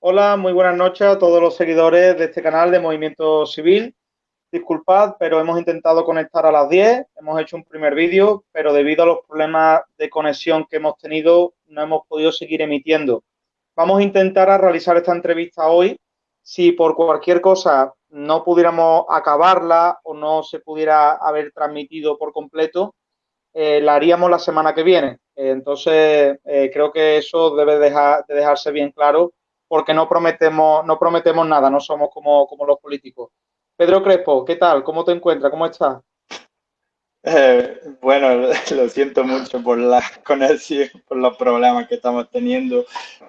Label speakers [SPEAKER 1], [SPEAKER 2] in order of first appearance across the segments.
[SPEAKER 1] Hola, muy buenas noches a todos los seguidores de este canal de Movimiento Civil. Disculpad, pero hemos intentado conectar a las 10, hemos hecho un primer vídeo, pero debido a los problemas de conexión que hemos tenido, no hemos podido seguir emitiendo. Vamos a intentar a realizar esta entrevista hoy. Si por cualquier cosa no pudiéramos acabarla o no se pudiera haber transmitido por completo, eh, la haríamos la semana que viene. Entonces, eh, creo que eso debe dejar, de dejarse bien claro porque no prometemos, no prometemos nada, no somos como, como los políticos. Pedro Crespo, ¿qué tal? ¿Cómo te encuentras? ¿Cómo estás?
[SPEAKER 2] Eh, bueno, lo siento mucho por la conexión, por los problemas que estamos teniendo.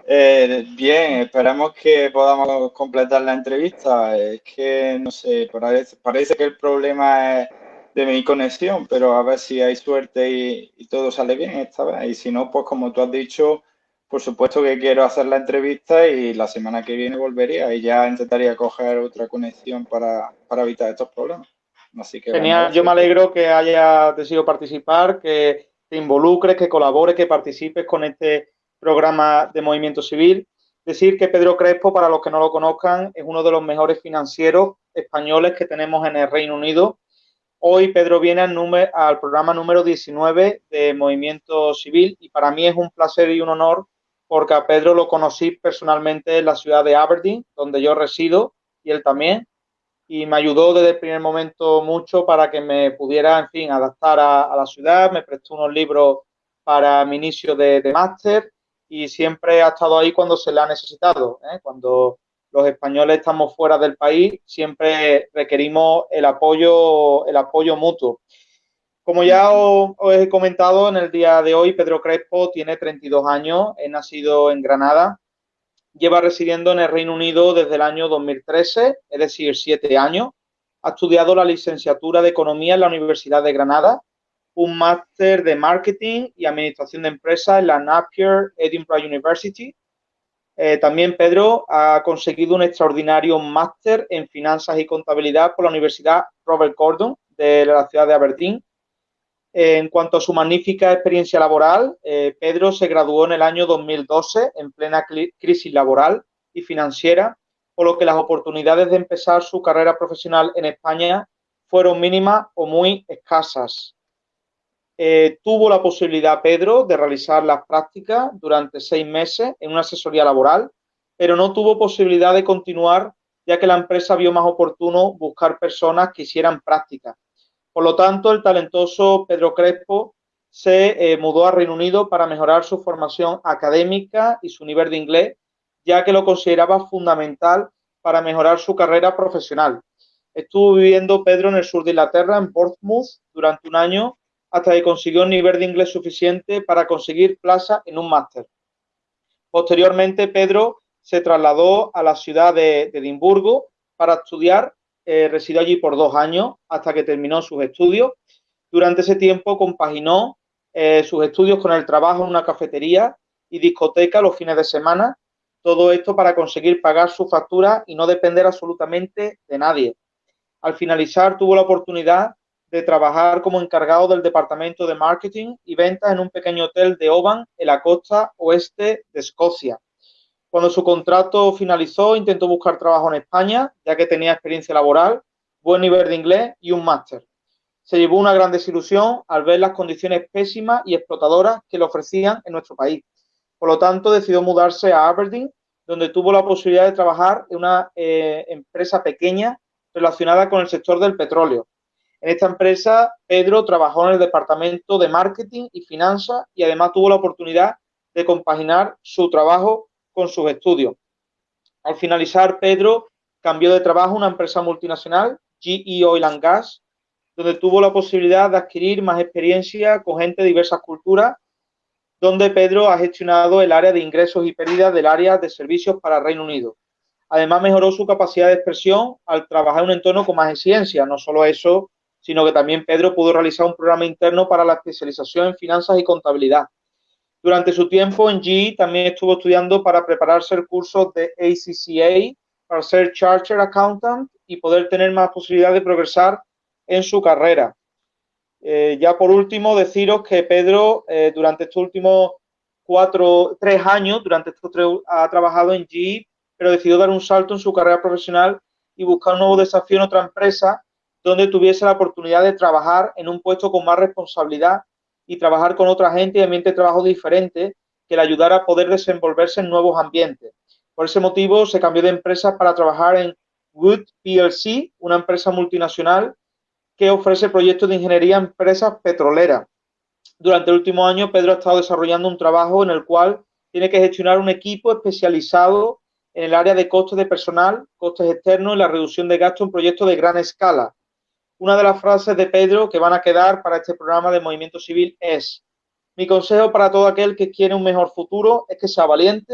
[SPEAKER 2] Eh, bien, esperamos que podamos completar la entrevista. Es que, no sé, parece, parece que el problema es de mi conexión, pero a ver si hay suerte y, y todo sale bien esta vez. Y si no, pues como tú has dicho, por supuesto que quiero hacer la entrevista y la semana que viene volvería y ya intentaría coger otra conexión para, evitar estos problemas.
[SPEAKER 1] Así que, Genial, yo me alegro que haya decidido participar, que te involucres, que colabores, que participes con este programa de movimiento civil. Decir que Pedro Crespo, para los que no lo conozcan, es uno de los mejores financieros españoles que tenemos en el Reino Unido. Hoy Pedro viene al, al programa número 19 de Movimiento Civil y para mí es un placer y un honor porque a Pedro lo conocí personalmente en la ciudad de Aberdeen, donde yo resido, y él también, y me ayudó desde el primer momento mucho para que me pudiera, en fin, adaptar a, la ciudad, me prestó unos libros para mi inicio de, máster y siempre ha estado ahí cuando se le ha necesitado, ¿eh? cuando los españoles estamos fuera del país, siempre requerimos el apoyo, el apoyo mutuo. Como ya os, he comentado en el día de hoy, Pedro Crespo tiene 32 años, es nacido en Granada, lleva residiendo en el Reino Unido desde el año 2013, es decir, siete años. Ha estudiado la licenciatura de Economía en la Universidad de Granada, un máster de Marketing y Administración de Empresas en la Napier Edinburgh University. Eh, también Pedro ha conseguido un extraordinario máster en Finanzas y Contabilidad por la Universidad Robert Gordon de la ciudad de Aberdeen en cuanto a su magnífica experiencia laboral, eh, Pedro se graduó en el año 2012 en plena crisis laboral y financiera, por lo que las oportunidades de empezar su carrera profesional en España fueron mínimas o muy escasas. Eh, tuvo la posibilidad, Pedro, de realizar las prácticas durante seis meses en una asesoría laboral, pero no tuvo posibilidad de continuar ya que la empresa vio más oportuno buscar personas que hicieran prácticas por lo tanto, el talentoso Pedro Crespo se eh, mudó a Reino Unido para mejorar su formación académica y su nivel de inglés, ya que lo consideraba fundamental para mejorar su carrera profesional. Estuvo viviendo Pedro en el sur de Inglaterra, en Portsmouth, durante un año, hasta que consiguió un nivel de inglés suficiente para conseguir plaza en un máster. Posteriormente, Pedro se trasladó a la ciudad de Edimburgo para estudiar eh, residió allí por dos años hasta que terminó sus estudios. Durante ese tiempo compaginó eh, sus estudios con el trabajo en una cafetería y discoteca los fines de semana. Todo esto para conseguir pagar su factura y no depender absolutamente de nadie. Al finalizar tuvo la oportunidad de trabajar como encargado del departamento de marketing y ventas en un pequeño hotel de Oban en la costa oeste de Escocia. Cuando su contrato finalizó, intentó buscar trabajo en España, ya que tenía experiencia laboral, buen nivel de inglés y un máster. Se llevó una gran desilusión al ver las condiciones pésimas y explotadoras que le ofrecían en nuestro país. Por lo tanto, decidió mudarse a Aberdeen, donde tuvo la posibilidad de trabajar en una eh, empresa pequeña relacionada con el sector del petróleo. En esta empresa, Pedro trabajó en el departamento de marketing y finanzas y además tuvo la oportunidad de compaginar su trabajo con sus estudios. Al finalizar, Pedro cambió de trabajo a una empresa multinacional, GE Oil and Gas, donde tuvo la posibilidad de adquirir más experiencia con gente de diversas culturas, donde Pedro ha gestionado el área de ingresos y pérdidas del área de servicios para Reino Unido. Además, mejoró su capacidad de expresión al trabajar en un entorno con más exigencia. No solo eso, sino que también Pedro pudo realizar un programa interno para la especialización en finanzas y contabilidad. Durante su tiempo en GE también estuvo estudiando para prepararse el curso de ACCA para ser Charter Accountant y poder tener más posibilidad de progresar en su carrera. Eh, ya por último, deciros que Pedro eh, durante estos últimos cuatro, tres años, durante estos tres, ha trabajado en GE pero decidió dar un salto en su carrera profesional y buscar un nuevo desafío en otra empresa donde tuviese la oportunidad de trabajar en un puesto con más responsabilidad y trabajar con otra gente y ambiente de trabajo diferente que le ayudara a poder desenvolverse en nuevos ambientes. Por ese motivo se cambió de empresa para trabajar en Wood PLC, una empresa multinacional que ofrece proyectos de ingeniería a empresas petroleras. Durante el último año, Pedro ha estado desarrollando un trabajo en el cual tiene que gestionar un equipo especializado en el área de costes de personal, costes externos y la reducción de gastos en proyectos de gran escala. Una de las frases de Pedro que van a quedar para este programa de Movimiento Civil es, mi consejo para todo aquel que quiere un mejor futuro es que sea valiente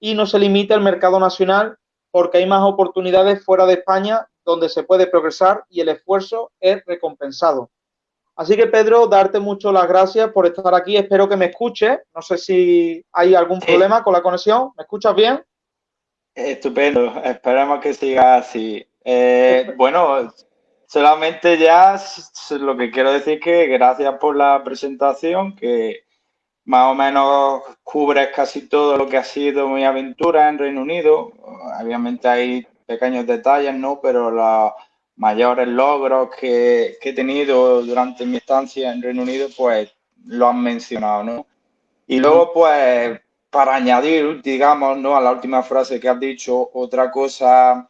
[SPEAKER 1] y no se limite al mercado nacional porque hay más oportunidades fuera de España donde se puede progresar y el esfuerzo es recompensado. Así que Pedro, darte mucho las gracias por estar aquí. Espero que me escuche. No sé si hay algún problema con la conexión. ¿Me escuchas bien?
[SPEAKER 2] Estupendo. Esperemos que siga así. Eh, bueno, solamente ya lo que quiero decir que gracias por la presentación, que más o menos cubre casi todo lo que ha sido mi aventura en Reino Unido. Obviamente hay pequeños detalles, ¿no? Pero los mayores logros que, he tenido durante mi estancia en Reino Unido, pues lo han mencionado, ¿no? Y luego, pues, para añadir, digamos, ¿no? A la última frase que has dicho, otra cosa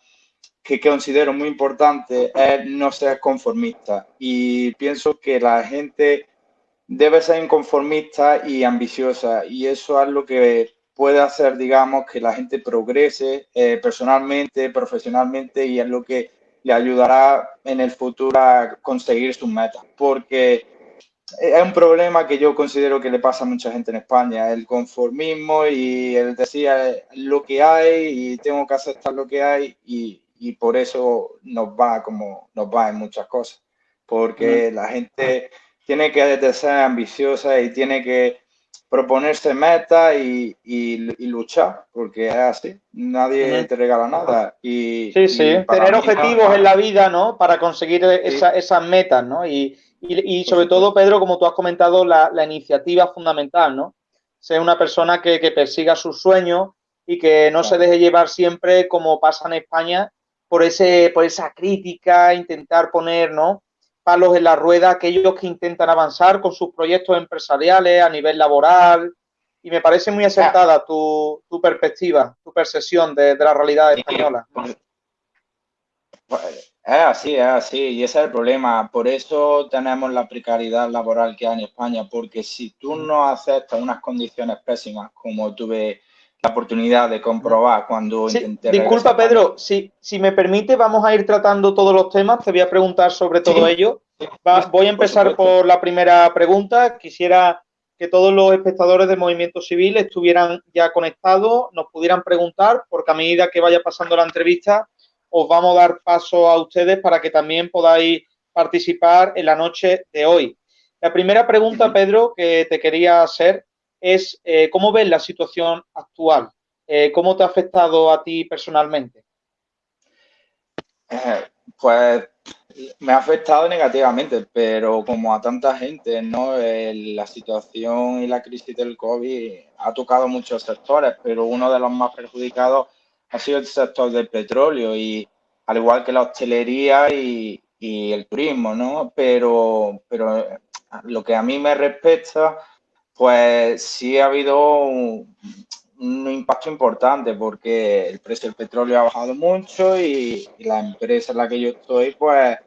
[SPEAKER 2] que considero muy importante es no ser conformista. Y pienso que la gente debe ser inconformista y ambiciosa. Y eso es lo que puede hacer, digamos, que la gente progrese eh, personalmente, profesionalmente y es lo que le ayudará en el futuro a conseguir sus metas. Porque es un problema que yo considero que le pasa a mucha gente en España, el conformismo y el decir eh, lo que hay y tengo que aceptar lo que hay y, por eso nos va como nos va en muchas cosas. Porque la gente tiene que ser ambiciosa y tiene que proponerse metas y, luchar, porque es así, nadie te regala nada. Y,
[SPEAKER 1] sí, sí, tener objetivos en la vida, ¿no? Para conseguir esas metas, ¿no? Y, sobre todo, Pedro, como tú has comentado, la, iniciativa fundamental, ¿no? Ser una persona que, persiga sus sueños y que no se deje llevar siempre, como pasa en España, por, ese, por esa crítica, intentar poner, ¿no? palos en la rueda aquellos que intentan avanzar con sus proyectos empresariales a nivel laboral. Y me parece muy acertada tu, perspectiva, tu percepción de, la realidad española.
[SPEAKER 2] Pues, es así, es así, y ese es el problema. Por eso tenemos la precariedad laboral que hay en España, porque si tú no aceptas unas condiciones pésimas, como tuve la oportunidad de comprobar cuando
[SPEAKER 1] intenté. Disculpa, Pedro, si, si me permite, vamos a ir tratando todos los temas. Te voy a preguntar sobre todo ello. voy a empezar por, la primera pregunta. Quisiera que todos los espectadores del movimiento civil estuvieran ya conectados, nos pudieran preguntar, porque a medida que vaya pasando la entrevista, os vamos a dar paso a ustedes para que también podáis participar en la noche de hoy. La primera pregunta, Pedro, que te quería hacer es eh, cómo ves la situación actual, eh, cómo te ha afectado a ti personalmente.
[SPEAKER 2] Eh, pues me ha afectado negativamente, pero como a tanta gente, ¿no? la situación y la crisis del COVID ha tocado muchos sectores, pero uno de los más perjudicados ha sido el sector del petróleo y al igual que la hostelería y, el turismo, ¿no? Pero, pero lo que a mí me respecta, pues sí ha habido un, impacto importante porque el precio del petróleo ha bajado mucho y, la empresa en la que yo estoy, pues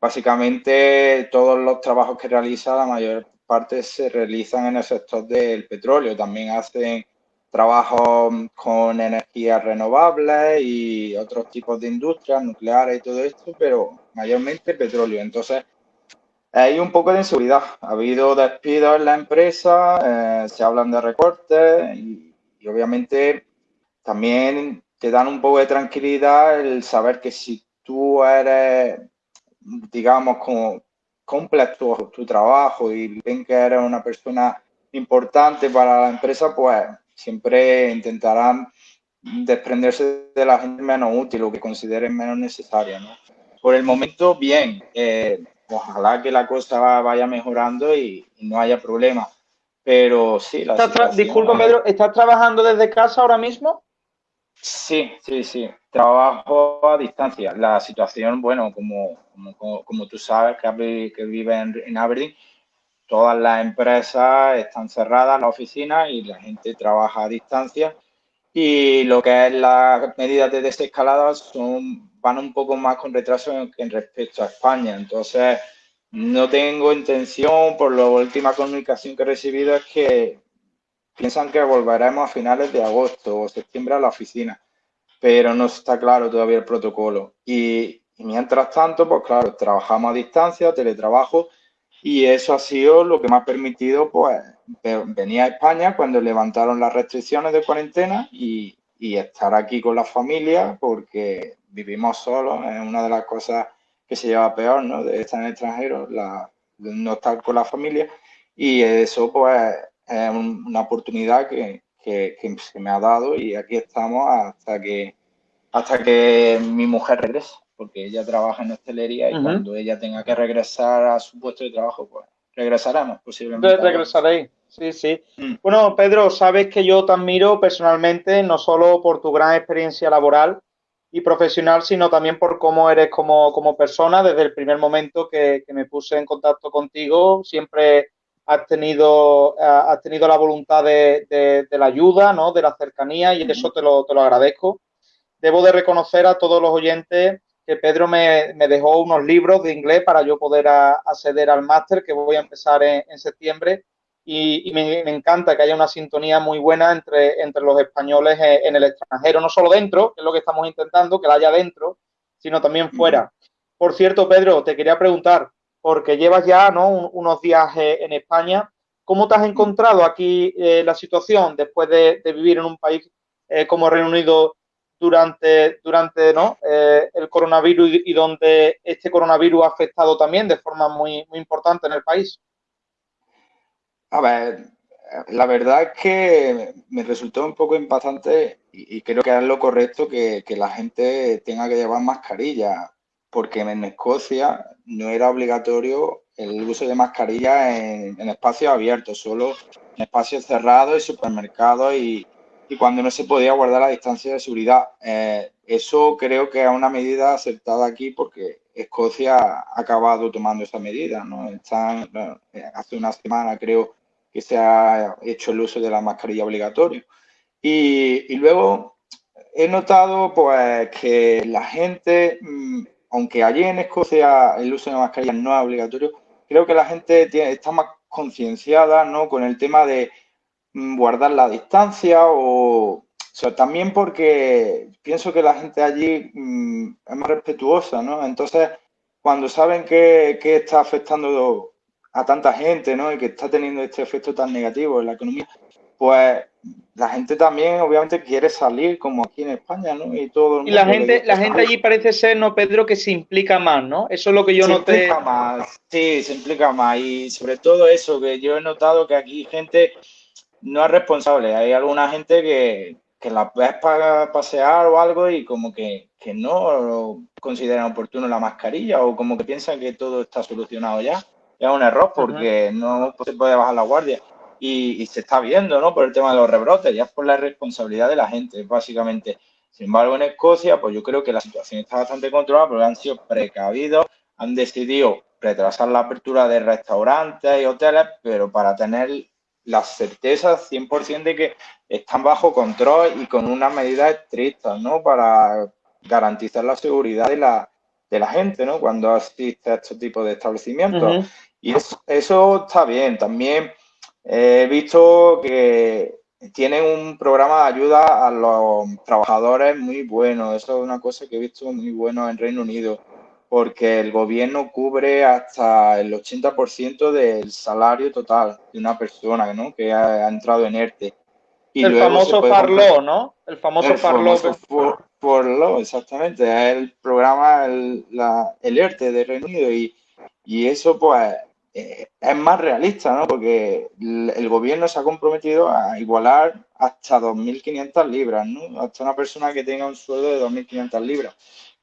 [SPEAKER 2] básicamente todos los trabajos que realiza, la mayor parte se realizan en el sector del petróleo. También hacen trabajos con energías renovables y otros tipos de industrias nucleares y todo esto, pero mayormente petróleo. Entonces, hay un poco de inseguridad. Ha habido despidos en la empresa, eh, se hablan de recortes y, obviamente también te dan un poco de tranquilidad el saber que si tú eres, digamos, como completo tu trabajo y ven que eres una persona importante para la empresa, pues siempre intentarán desprenderse de la gente menos útil o que consideren menos necesaria. ¿no? Por el momento, bien. Eh, ojalá que la cosa vaya mejorando y, no haya problema. Pero sí,
[SPEAKER 1] la Disculpa, Pedro, ¿estás trabajando desde casa ahora mismo?
[SPEAKER 2] Sí, sí, sí. Trabajo a distancia. La situación, bueno, como, como, tú sabes que, que vive en, Aberdeen, todas las empresas están cerradas, las oficinas, y la gente trabaja a distancia. Y lo que es las medidas de desescalada son, van un poco más con retraso en, en respecto a España. Entonces, no tengo intención, por la última comunicación que he recibido, es que piensan que volveremos a finales de agosto o septiembre a la oficina, pero no está claro todavía el protocolo. Y, mientras tanto, pues claro, trabajamos a distancia, teletrabajo, y eso ha sido lo que me ha permitido, pues, venir a España cuando levantaron las restricciones de cuarentena y, y estar aquí con la familia, porque vivimos solos, es una de las cosas que se lleva peor, ¿no? De estar en el extranjero, la, de no estar con la familia. Y eso, pues, es una oportunidad que, que, se me ha dado y aquí estamos hasta que, hasta que mi mujer regrese, porque ella trabaja en hostelería y cuando ella tenga que regresar a su puesto de trabajo, pues regresaremos posiblemente.
[SPEAKER 1] Regresaréis, sí, sí. Mm. Bueno, Pedro, sabes que yo te admiro personalmente, no solo por tu gran experiencia laboral, y profesional, sino también por cómo eres como, como persona. Desde el primer momento que, me puse en contacto contigo, siempre has tenido, has tenido la voluntad de, la ayuda, ¿no? de la cercanía, y eso te lo, te lo agradezco. Debo de reconocer a todos los oyentes que Pedro me, dejó unos libros de inglés para yo poder acceder al máster que voy a empezar en septiembre y, me, encanta que haya una sintonía muy buena entre, entre los españoles en, el extranjero, no solo dentro, que es lo que estamos intentando, que la haya dentro, sino también fuera. Por cierto, Pedro, te quería preguntar, porque llevas ya ¿no? unos días eh, en España, ¿cómo te has encontrado aquí eh, la situación después de, vivir en un país eh, como Reino Unido durante, durante ¿no? el coronavirus y, donde este coronavirus ha afectado también de forma muy, muy importante en el país?
[SPEAKER 2] A ver, la verdad es que me resultó un poco impactante y, creo que es lo correcto que, la gente tenga que llevar mascarilla, porque en Escocia no era obligatorio el uso de mascarilla en, espacios abiertos, solo en espacios cerrados y supermercados y, cuando no se podía guardar la distancia de seguridad. Eh, eso creo que es una medida aceptada aquí porque Escocia ha acabado tomando esa medida. ¿no? Están, eh, hace una semana creo que se ha hecho el uso de la mascarilla obligatorio. Y, luego he notado pues que la gente, mm, aunque allí en Escocia el uso de la mascarilla no es obligatorio, creo que la gente está más concienciada ¿no? con el tema de mm, guardar la distancia o, también porque pienso que la gente allí mm, es más respetuosa, ¿no? Entonces, cuando saben que, que está afectando a tanta gente, ¿no? Y que está teniendo este efecto tan negativo en la economía, pues la gente también obviamente quiere salir como aquí en España, ¿no?
[SPEAKER 1] Y todo y la gente, la gente allí parece ser, no Pedro, que se implica más, ¿no? Eso es lo que yo
[SPEAKER 2] se
[SPEAKER 1] noté.
[SPEAKER 2] Se implica más, sí, se implica más y sobre todo eso que yo he notado que aquí gente no es responsable. Hay alguna gente que, que la ves para pasear o algo y como que, que no consideran oportuno la mascarilla o como que piensan que todo está solucionado ya es un error porque no se puede bajar la guardia. Y, se está viendo, ¿no? Por el tema de los rebrotes, ya es por la responsabilidad de la gente, básicamente. Sin embargo, en Escocia, pues yo creo que la situación está bastante controlada porque han sido precavidos, han decidido retrasar la apertura de restaurantes y hoteles, pero para tener la certeza 100% de que están bajo control y con unas medidas estrictas, ¿no? Para garantizar la seguridad de la, de la gente, ¿no? Cuando asiste a este tipo de establecimientos. Y eso, está bien. También he visto que tienen un programa de ayuda a los trabajadores muy bueno. Eso es una cosa que he visto muy bueno en Reino Unido, porque el gobierno cubre hasta el 80% del salario total de una persona ¿no? que ha, entrado en ERTE.
[SPEAKER 1] Y el famoso Farlo, ¿no? El famoso Farlo.
[SPEAKER 2] Farlo, exactamente. Es el programa, el, la, el ERTE de Reino Unido. Y, y eso, pues, eh, es más realista, ¿no? Porque el, gobierno se ha comprometido a igualar hasta 2.500 libras, ¿no? Hasta una persona que tenga un sueldo de 2.500 libras,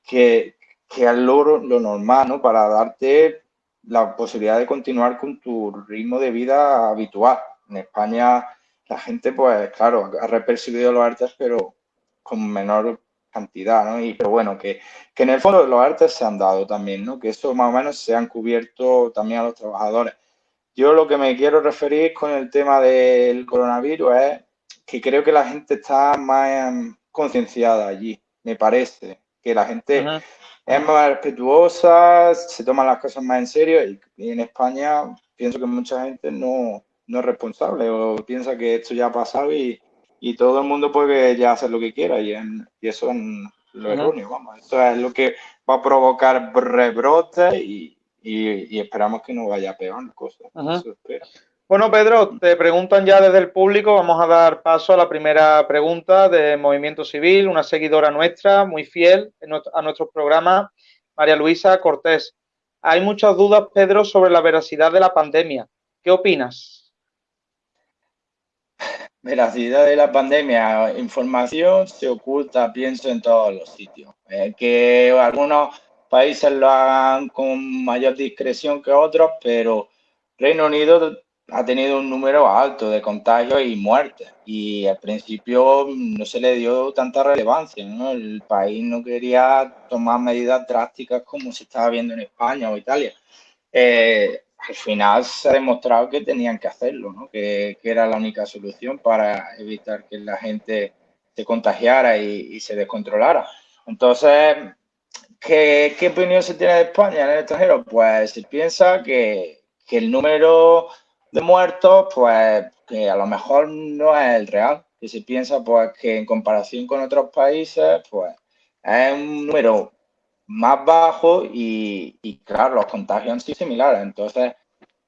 [SPEAKER 2] que, que es lo, lo normal, ¿no? Para darte la posibilidad de continuar con tu ritmo de vida habitual. En España la gente, pues claro, ha repercibido los artes, pero con menor cantidad, ¿no? Y, pero bueno, que, que en el fondo los artes se han dado también, ¿no? Que eso más o menos se han cubierto también a los trabajadores. Yo lo que me quiero referir con el tema del coronavirus es que creo que la gente está más concienciada allí, me parece, que la gente es más respetuosa, se toman las cosas más en serio y, en España pienso que mucha gente no, no, es responsable o piensa que esto ya ha pasado y, y todo el mundo puede ya hacer lo que quiera y, y eso es lo erróneo, vamos, eso es lo que va a provocar rebrotes y, y, esperamos que no vaya peor cosas.
[SPEAKER 1] Bueno, Pedro, te preguntan ya desde el público, vamos a dar paso a la primera pregunta de Movimiento Civil, una seguidora nuestra, muy fiel a nuestro programa, María Luisa Cortés. Hay muchas dudas, Pedro, sobre la veracidad de la pandemia. ¿Qué opinas?
[SPEAKER 2] Veracidad de la pandemia, información se oculta, pienso, en todos los sitios. Eh, que algunos países lo hagan con mayor discreción que otros, pero Reino Unido ha tenido un número alto de contagios y muertes y al principio no se le dio tanta relevancia. El país no quería tomar medidas drásticas como se estaba viendo en España o Italia. Eh, al final se ha demostrado que tenían que hacerlo, ¿no? que, que, era la única solución para evitar que la gente se contagiara y, se descontrolara. Entonces, ¿Qué, ¿Qué, opinión se tiene de España en el extranjero? Pues se piensa que, que, el número de muertos, pues que a lo mejor no es el real, que se piensa pues que en comparación con otros países, pues es un número más bajo y, y claro, los contagios han sido similares. Entonces,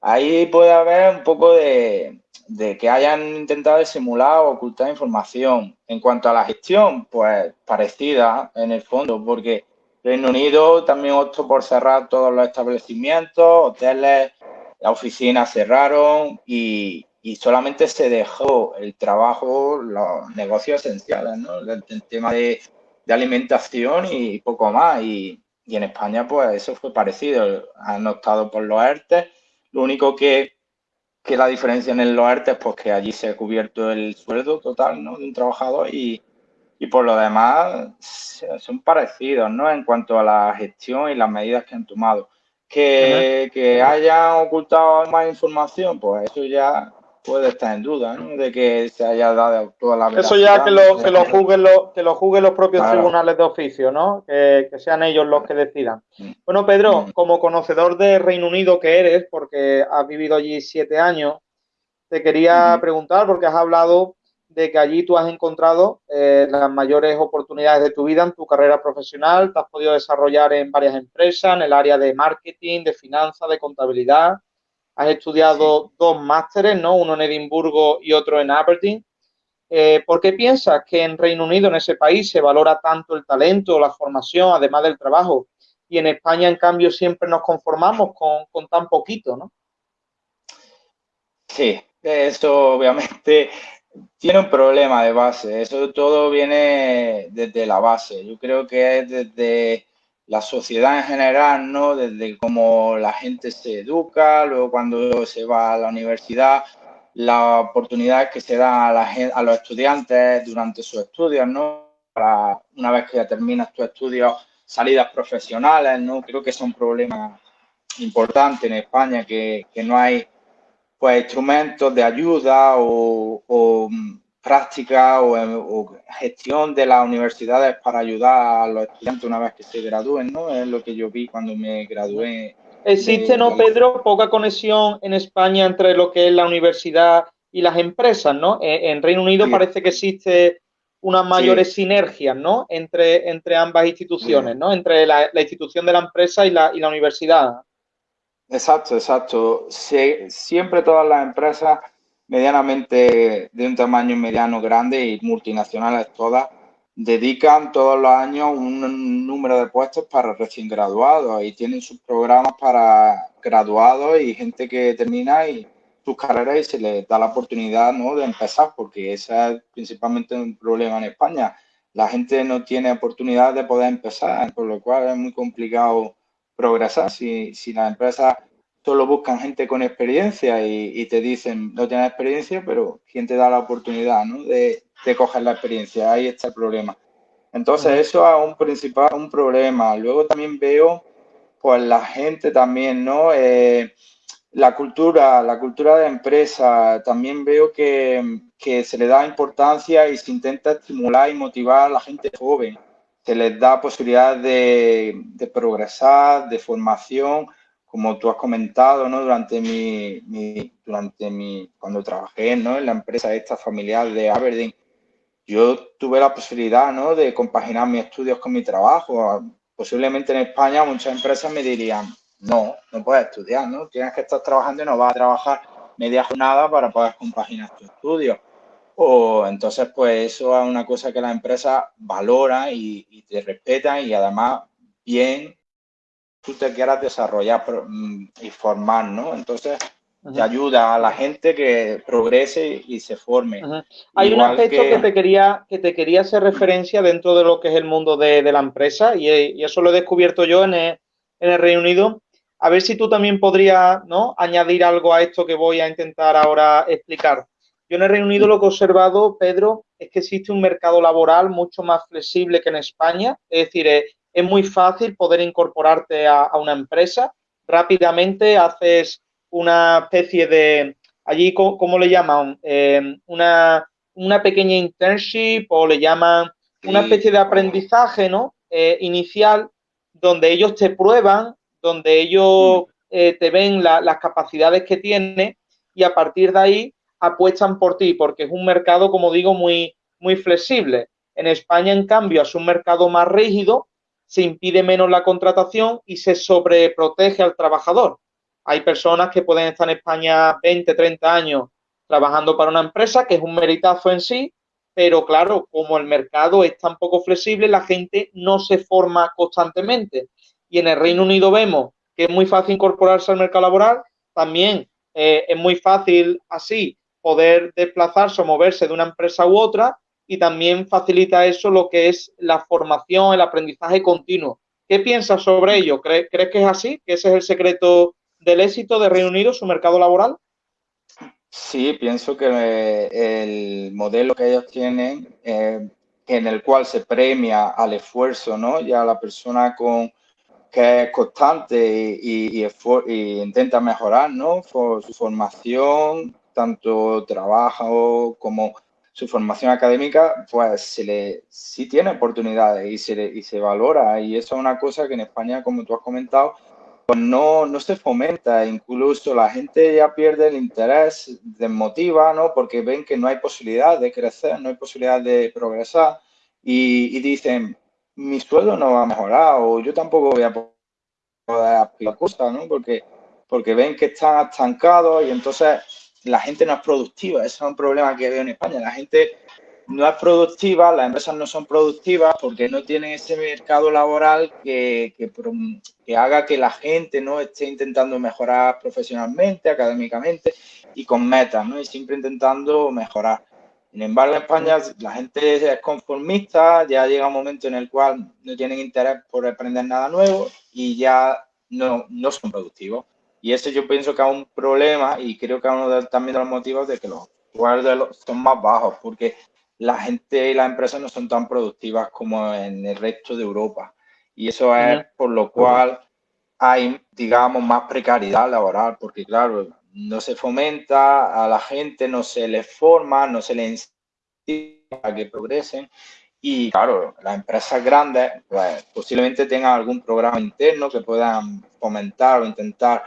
[SPEAKER 2] ahí puede haber un poco de, de que hayan intentado simular o ocultar información. En cuanto a la gestión, pues parecida en el fondo, porque Reino Unido también optó por cerrar todos los establecimientos, hoteles, las oficinas cerraron y, solamente se dejó el trabajo, los negocios esenciales, ¿no? El, tema de, alimentación y poco más. Y, en España, pues eso fue parecido. Han optado por los ERTE. Lo único que, que la diferencia en los ERTE es pues, que allí se ha cubierto el sueldo total ¿no? de un trabajador y, y por lo demás son parecidos, ¿no? En cuanto a la gestión y las medidas que han tomado. Que, que hayan ocultado más información, pues eso ya puede estar en duda, ¿no? De que se haya dado toda la
[SPEAKER 1] Eso ya que lo, que lo juzguen los, que lo juzguen los propios tribunales de oficio, ¿no? Que, que, sean ellos los que decidan. Mm. Bueno, Pedro, mm. como conocedor de Reino Unido que eres, porque has vivido allí siete años, te quería preguntar, porque has hablado de que allí tú has encontrado eh, las mayores oportunidades de tu vida en tu carrera profesional, te has podido desarrollar en varias empresas, en el área de marketing, de finanzas, de contabilidad, has estudiado dos másteres, ¿no? Uno en Edimburgo y otro en Aberdeen. Eh, ¿Por qué piensas que en Reino Unido, en ese país, se valora tanto el talento, la formación, además del trabajo? Y en España, en cambio, siempre nos conformamos con, con tan poquito, ¿no?
[SPEAKER 2] Sí, eso obviamente tiene un problema de base. Eso todo viene desde la base. Yo creo que es desde la sociedad en general, ¿no? Desde cómo la gente se educa, luego cuando se va a la universidad, las oportunidades que se dan a, la a los estudiantes durante sus estudios, ¿no? Para una vez que ya terminas tus estudios, salidas profesionales, ¿no? Creo que es un problema importante en España, que, que no hay pues instrumentos de ayuda o, mm, práctica o, gestión de las universidades para ayudar a los estudiantes una vez que se gradúen, ¿no? Es lo que yo vi cuando me gradué.
[SPEAKER 1] ¿Existe, no, Pedro, poca conexión en España entre lo que es la universidad y las empresas, ¿no? E, en, Reino Unido parece que existe unas mayores sinergias, ¿no? Entre, entre ambas instituciones, ¿no? Entre la, institución de la empresa y la, y la universidad.
[SPEAKER 2] Exacto, exacto. siempre todas las empresas medianamente de un tamaño mediano grande y multinacionales todas dedican todos los años un número de puestos para recién graduados y tienen sus programas para graduados y gente que termina sus carreras y se les da la oportunidad ¿no? de empezar porque ese es principalmente un problema en España. La gente no tiene oportunidad de poder empezar, por lo cual es muy complicado progresar. Si, si las empresas solo buscan gente con experiencia y, te dicen, no tienes experiencia, pero ¿quién te da la oportunidad ¿no? de, de, coger la experiencia? Ahí está el problema. Entonces, eso es un principal, un problema. Luego también veo, pues, la gente también, ¿no? Eh, la cultura, la cultura de empresa, también veo que, que, se le da importancia y se intenta estimular y motivar a la gente joven. Se les da posibilidad de, de progresar, de formación, como tú has comentado, ¿no? Durante mi, mi, durante mi, cuando trabajé, ¿no? En la empresa esta familiar de Aberdeen, yo tuve la posibilidad, ¿no? De compaginar mis estudios con mi trabajo. Posiblemente en España muchas empresas me dirían, no, no puedes estudiar, ¿no? Tienes que estar trabajando y no vas a trabajar media jornada para poder compaginar tus estudios. O entonces, pues eso es una cosa que la empresa valora y, te respeta y además bien tú te quieras desarrollar mm, y formar, ¿no? Entonces, te ayuda a la gente que progrese y se forme.
[SPEAKER 1] Hay un aspecto que... te quería que te quería hacer referencia dentro de lo que es el mundo de, la empresa y, y, eso lo he descubierto yo en el, en el Reino Unido a ver si tú también podrías ¿no? añadir algo a esto que voy a intentar ahora explicar. Yo en el Reino Unido lo que he observado, Pedro, es que existe un mercado laboral mucho más flexible que en España. Es decir, es, muy fácil poder incorporarte a, una empresa. Rápidamente haces una especie de, allí, ¿cómo, le llaman? Eh, una, pequeña internship o le llaman una especie de aprendizaje ¿no? Eh, inicial donde ellos te prueban donde ellos mm. eh, te ven las capacidades que tienes y a partir de ahí apuestan por ti, porque es un mercado, como digo, muy, muy flexible. En España, en cambio, es un mercado más rígido, se impide menos la contratación y se sobreprotege al trabajador. Hay personas que pueden estar en España 20, 30 años trabajando para una empresa, que es un meritazo en sí, pero claro, como el mercado es tan poco flexible, la gente no se forma constantemente y en el Reino Unido vemos que es muy fácil incorporarse al mercado laboral, también eh, es muy fácil así poder desplazarse o moverse de una empresa u otra y también facilita eso lo que es la formación, el aprendizaje continuo. ¿Qué piensas sobre ello? ¿Crees, que es así? ¿Que ese es el secreto del éxito de Reino Unido, su mercado laboral?
[SPEAKER 2] Sí, pienso que eh, el modelo que ellos tienen, eh, en el cual se premia al esfuerzo, ¿no? Y a la persona con que es constante y, intenta mejorar, ¿no? Por su formación, tanto trabajo como su formación académica, pues se le, sí tiene oportunidades y se, y se valora. Y eso es una cosa que en España, como tú has comentado, pues no, no se fomenta. Incluso la gente ya pierde el interés, desmotiva, ¿no? Porque ven que no hay posibilidad de crecer, no hay posibilidad de progresar y, dicen, mi sueldo no va a mejorar o yo tampoco voy a poder aplicar cosas, ¿no? Porque, porque ven que están estancados y entonces la gente no es productiva. Ese es un problema que veo en España. La gente no es productiva, las empresas no son productivas porque no tienen ese mercado laboral que, que, haga que la gente no esté intentando mejorar profesionalmente, académicamente y con metas, ¿no? Y siempre intentando mejorar. Sin embargo, en España la gente es conformista, ya llega un momento en el cual no tienen interés por aprender nada nuevo y ya no, no son productivos. Y eso yo pienso que es un problema y creo que es uno de, también de los motivos de que los sueldos son más bajos, porque la gente y las empresas no son tan productivas como en el resto de Europa. Y eso es por lo cual hay, digamos, más precariedad laboral, porque claro, no se fomenta a la gente, no se les forma, no se les incentiva a que progresen. Y claro, las empresas grandes pues, posiblemente tengan algún programa interno que puedan fomentar o intentar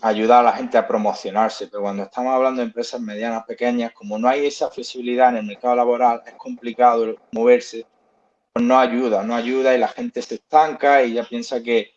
[SPEAKER 2] ayudar a la gente a promocionarse, pero cuando estamos hablando de empresas medianas, pequeñas, como no hay esa flexibilidad en el mercado laboral, es complicado moverse, pues no ayuda, no ayuda y la gente se estanca y ya piensa que,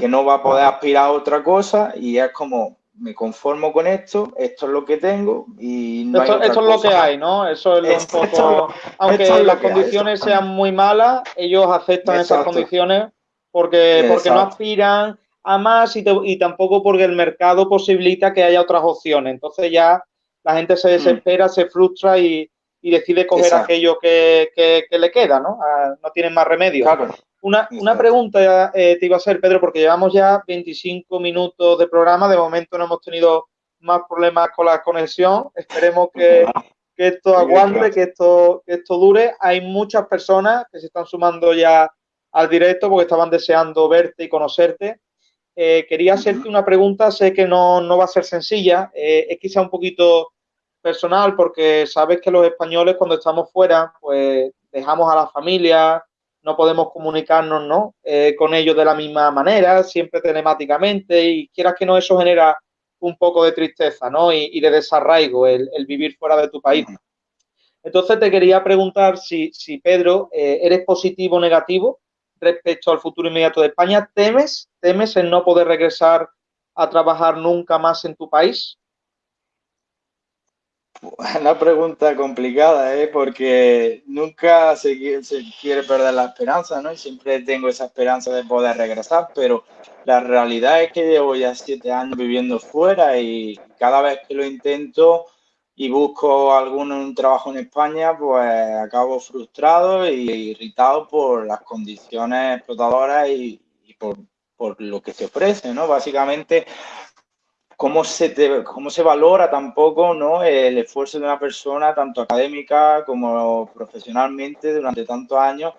[SPEAKER 2] que no va a poder aspirar a otra cosa y es como, me conformo con esto, esto es lo que tengo y
[SPEAKER 1] no esto, es lo que hay, ¿no? Eso es un poco... aunque las condiciones sean muy malas, ellos aceptan esas condiciones porque, porque no aspiran a más y, y, tampoco porque el mercado posibilita que haya otras opciones. Entonces ya la gente se mm. desespera, se frustra y, y decide coger aquello que, que, le queda, ¿no? Ah, no tienen más remedio. Claro. Una, una pregunta eh, te iba a hacer, Pedro, porque llevamos ya 25 minutos de programa. De momento no hemos tenido más problemas con la conexión. Esperemos que, que esto aguante, que esto, que esto dure. Hay muchas personas que se están sumando ya al directo porque estaban deseando verte y conocerte. Eh, quería hacerte una pregunta, sé que no, no va a ser sencilla, eh, es quizá un poquito personal porque sabes que los españoles cuando estamos fuera, pues dejamos a la familia, no podemos comunicarnos ¿no? Eh, con ellos de la misma manera, siempre telemáticamente, y quieras que no, eso genera un poco de tristeza ¿no? y, de desarraigo el, vivir fuera de tu país. Entonces te quería preguntar si, si Pedro, eh, ¿eres positivo o negativo respecto al futuro inmediato de España? ¿Temes, temes en no poder regresar a trabajar nunca más en tu país?
[SPEAKER 2] Una pregunta complicada, ¿eh? porque nunca se, quiere perder la esperanza, ¿no? Y siempre tengo esa esperanza de poder regresar, pero la realidad es que llevo ya siete años viviendo fuera y cada vez que lo intento y busco algún trabajo en España, pues acabo frustrado y irritado por las condiciones explotadoras y, por, por, lo que se ofrece, ¿no? Básicamente cómo se, cómo se valora tampoco ¿no? el esfuerzo de una persona, tanto académica como profesionalmente, durante tantos años,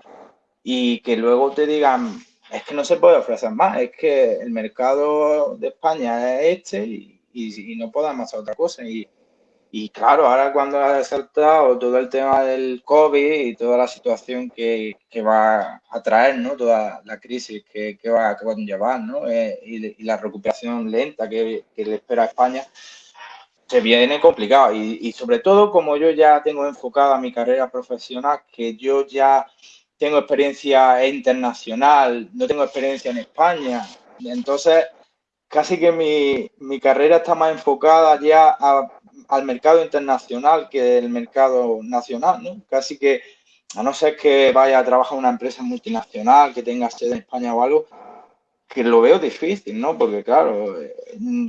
[SPEAKER 2] y que luego te digan, es que no se puede ofrecer más, es que el mercado de España es este y, y, no podemos hacer otra cosa. Y, y claro, ahora cuando ha saltado todo el tema del COVID y toda la situación que, que va a traer, ¿no? Toda la crisis que, que va, a llevar, ¿no? Eh, y, la recuperación lenta que, que, le espera a España, se viene complicado. Y, y, sobre todo, como yo ya tengo enfocada mi carrera profesional, que yo ya tengo experiencia internacional, no tengo experiencia en España, entonces casi que mi, mi carrera está más enfocada ya a al mercado internacional que el mercado nacional, ¿no? Casi que, a no ser que vaya a trabajar una empresa multinacional que tenga sede en España o algo, que lo veo difícil, ¿no? Porque, claro, eh,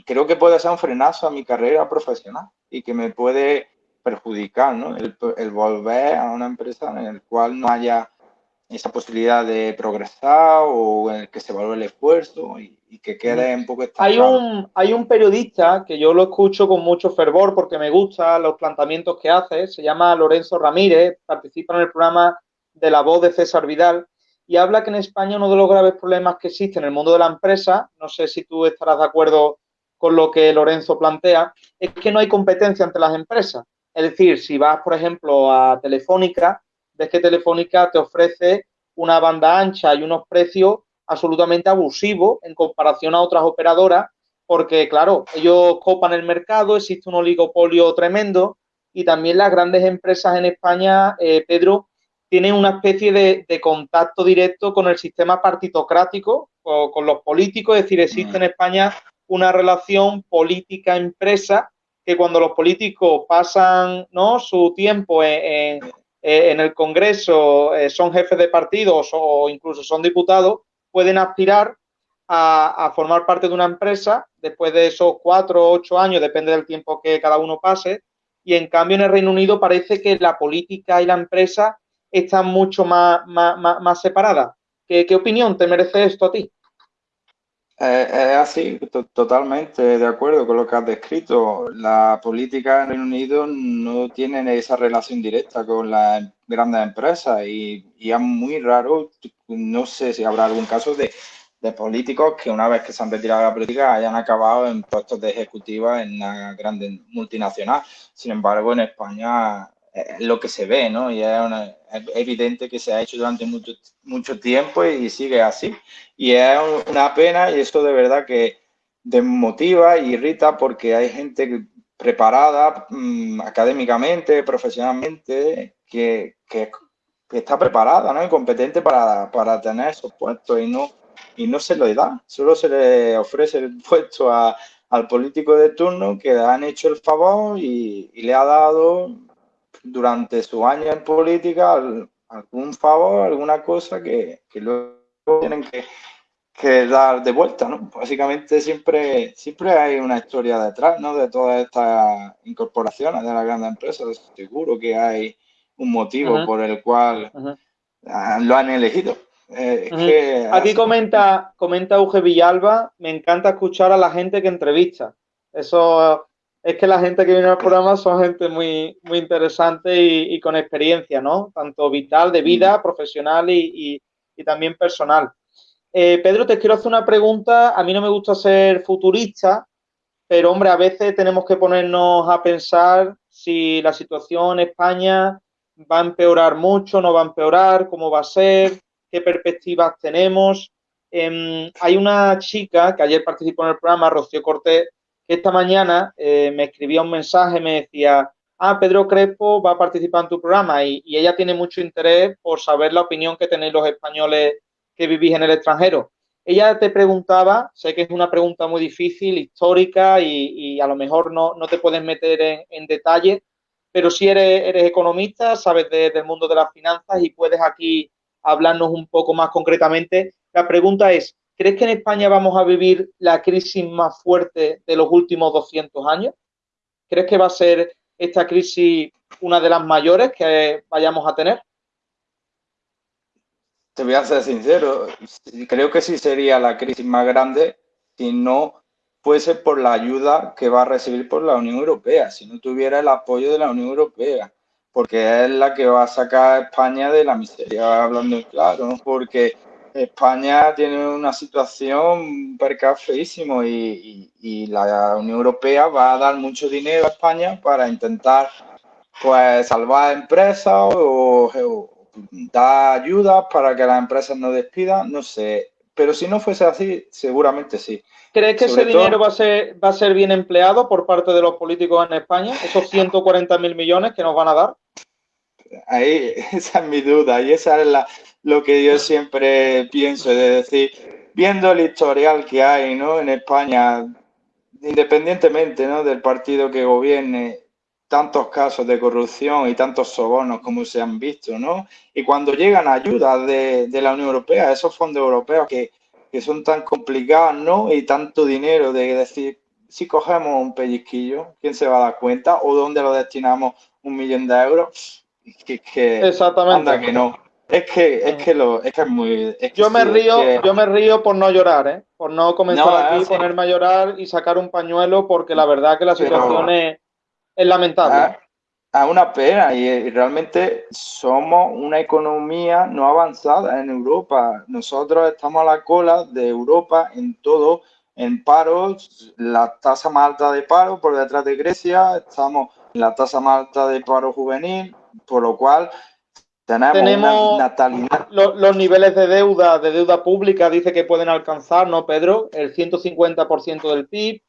[SPEAKER 2] creo que puede ser un frenazo a mi carrera profesional y que me puede perjudicar, ¿no? El, el volver a una empresa en la cual no haya esa posibilidad de progresar o en el que se valore el esfuerzo y, que quede un poco
[SPEAKER 1] hay un Hay un periodista que yo lo escucho con mucho fervor porque me gustan los planteamientos que hace, se llama Lorenzo Ramírez, participa en el programa de La Voz de César Vidal y habla que en España uno de los graves problemas que existe en el mundo de la empresa, no sé si tú estarás de acuerdo con lo que Lorenzo plantea, es que no hay competencia entre las empresas. Es decir, si vas, por ejemplo, a Telefónica, ves que Telefónica te ofrece una banda ancha y unos precios absolutamente abusivos en comparación a otras operadoras, porque claro, ellos copan el mercado, existe un oligopolio tremendo y también las grandes empresas en España, eh, Pedro, tienen una especie de, contacto directo con el sistema partitocrático, o con los políticos, es decir, existe en España una relación política-empresa que cuando los políticos pasan ¿no? su tiempo en, en el Congreso eh, son jefes de partidos o incluso son diputados, pueden aspirar a, formar parte de una empresa después de esos cuatro o ocho años, depende del tiempo que cada uno pase. Y en cambio en el Reino Unido parece que la política y la empresa están mucho más, más, separadas. ¿Qué, ¿Qué opinión te merece esto a ti?
[SPEAKER 2] Es así, totalmente de acuerdo con lo que has descrito. La política en Reino Unido no tiene esa relación directa con las grandes empresas y, es muy raro, no sé si habrá algún caso de, políticos que una vez que se han retirado de la política hayan acabado en puestos de ejecutiva en una grande multinacional. Sin embargo, en España es lo que se ve, ¿no? Y es, evidente que se ha hecho durante mucho, mucho tiempo y sigue así. Y es una pena y esto de verdad que desmotiva y irrita porque hay gente preparada mm, académicamente, profesionalmente, que, que, está preparada ¿no? y competente para, para, tener esos puestos y no, y no se le da, solo se le ofrece el puesto al político de turno que le han hecho el favor y le ha dado durante su año en política algún favor, alguna cosa que, que luego tienen que, que, dar de vuelta, ¿no? Básicamente siempre, siempre hay una historia detrás, ¿no? De todas estas incorporaciones de las grandes empresas. Seguro que hay un motivo por el cual lo han elegido.
[SPEAKER 1] Eh, Aquí comenta, comenta Uge Villalba, me encanta escuchar a la gente que entrevista. Eso es que la gente que viene al programa son gente muy, muy interesante y, con experiencia, ¿no? Tanto vital, de vida, profesional y, también personal. Eh, Pedro, te quiero hacer una pregunta. A mí no me gusta ser futurista, pero hombre, a veces tenemos que ponernos a pensar si la situación en España va a empeorar mucho, no va a empeorar, cómo va a ser, qué perspectivas tenemos. Em, hay una chica que ayer participó en el programa, Rocío Cortés, esta mañana eh, me escribía un mensaje, me decía, ah, Pedro Crespo va a participar en tu programa y, ella tiene mucho interés por saber la opinión que tenéis los españoles que vivís en el extranjero. Ella te preguntaba, sé que es una pregunta muy difícil, histórica y, a lo mejor no, te puedes meter en, detalle, pero si eres, eres economista, sabes del mundo de las finanzas y puedes aquí hablarnos un poco más concretamente. La pregunta es, ¿crees que en España vamos a vivir la crisis más fuerte de los últimos 200 años? ¿Crees que va a ser esta crisis una de las mayores que vayamos a tener?
[SPEAKER 2] Te voy a ser sincero, creo que sí sería la crisis más grande si no fuese por la ayuda que va a recibir por la Unión Europea, si no tuviera el apoyo de la Unión Europea, porque es la que va a sacar a España de la miseria, hablando claro, porque España tiene una situación perca feísimo y, la Unión Europea va a dar mucho dinero a España para intentar pues salvar empresas o, o dar ayudas para que las empresas no despidan, no sé, pero si no fuese así, seguramente sí.
[SPEAKER 1] ¿Crees que ese dinero va a, ser, va a ser bien empleado por parte de los políticos en España? Esos 140 mil millones que nos van a dar.
[SPEAKER 2] Ahí, esa es mi duda y esa es la, lo que yo siempre pienso, es decir, viendo el historial que hay ¿no? en España, independientemente ¿no? del partido que gobierne, tantos casos de corrupción y tantos sobornos como se han visto, ¿no? Y cuando llegan ayudas de, de la Unión Europea, esos fondos europeos que que son tan complicadas, ¿no? Y tanto dinero de decir, si cogemos un pellizquillo, ¿quién se va a dar cuenta? ¿O dónde lo destinamos un millón de euros? Que, que
[SPEAKER 1] Exactamente.
[SPEAKER 2] Anda que no. Es que, es que lo, es que es muy.
[SPEAKER 1] yo me río, yo me río por no llorar, ¿eh? Por no comenzar aquí, ponerme a llorar y sacar un pañuelo, porque la verdad que la situación es, es, lamentable.
[SPEAKER 2] Ah, a una pena y, realmente somos una economía no avanzada en Europa. Nosotros estamos a la cola de Europa en todo, en paros, la tasa más alta de paro por detrás de Grecia, estamos en la tasa más alta de paro juvenil, por lo cual tenemos, una natalidad.
[SPEAKER 1] Los, los, niveles de deuda, de deuda pública, dice que pueden alcanzar, ¿no, Pedro? El 150% del PIB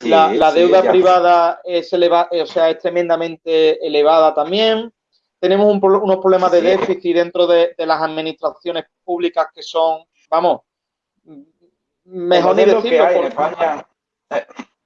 [SPEAKER 1] la, deuda privada es, eleva, o sea, es tremendamente elevada también. Tenemos unos problemas de déficit dentro de, las administraciones públicas que son, vamos, mejor ni decirlo.
[SPEAKER 2] en España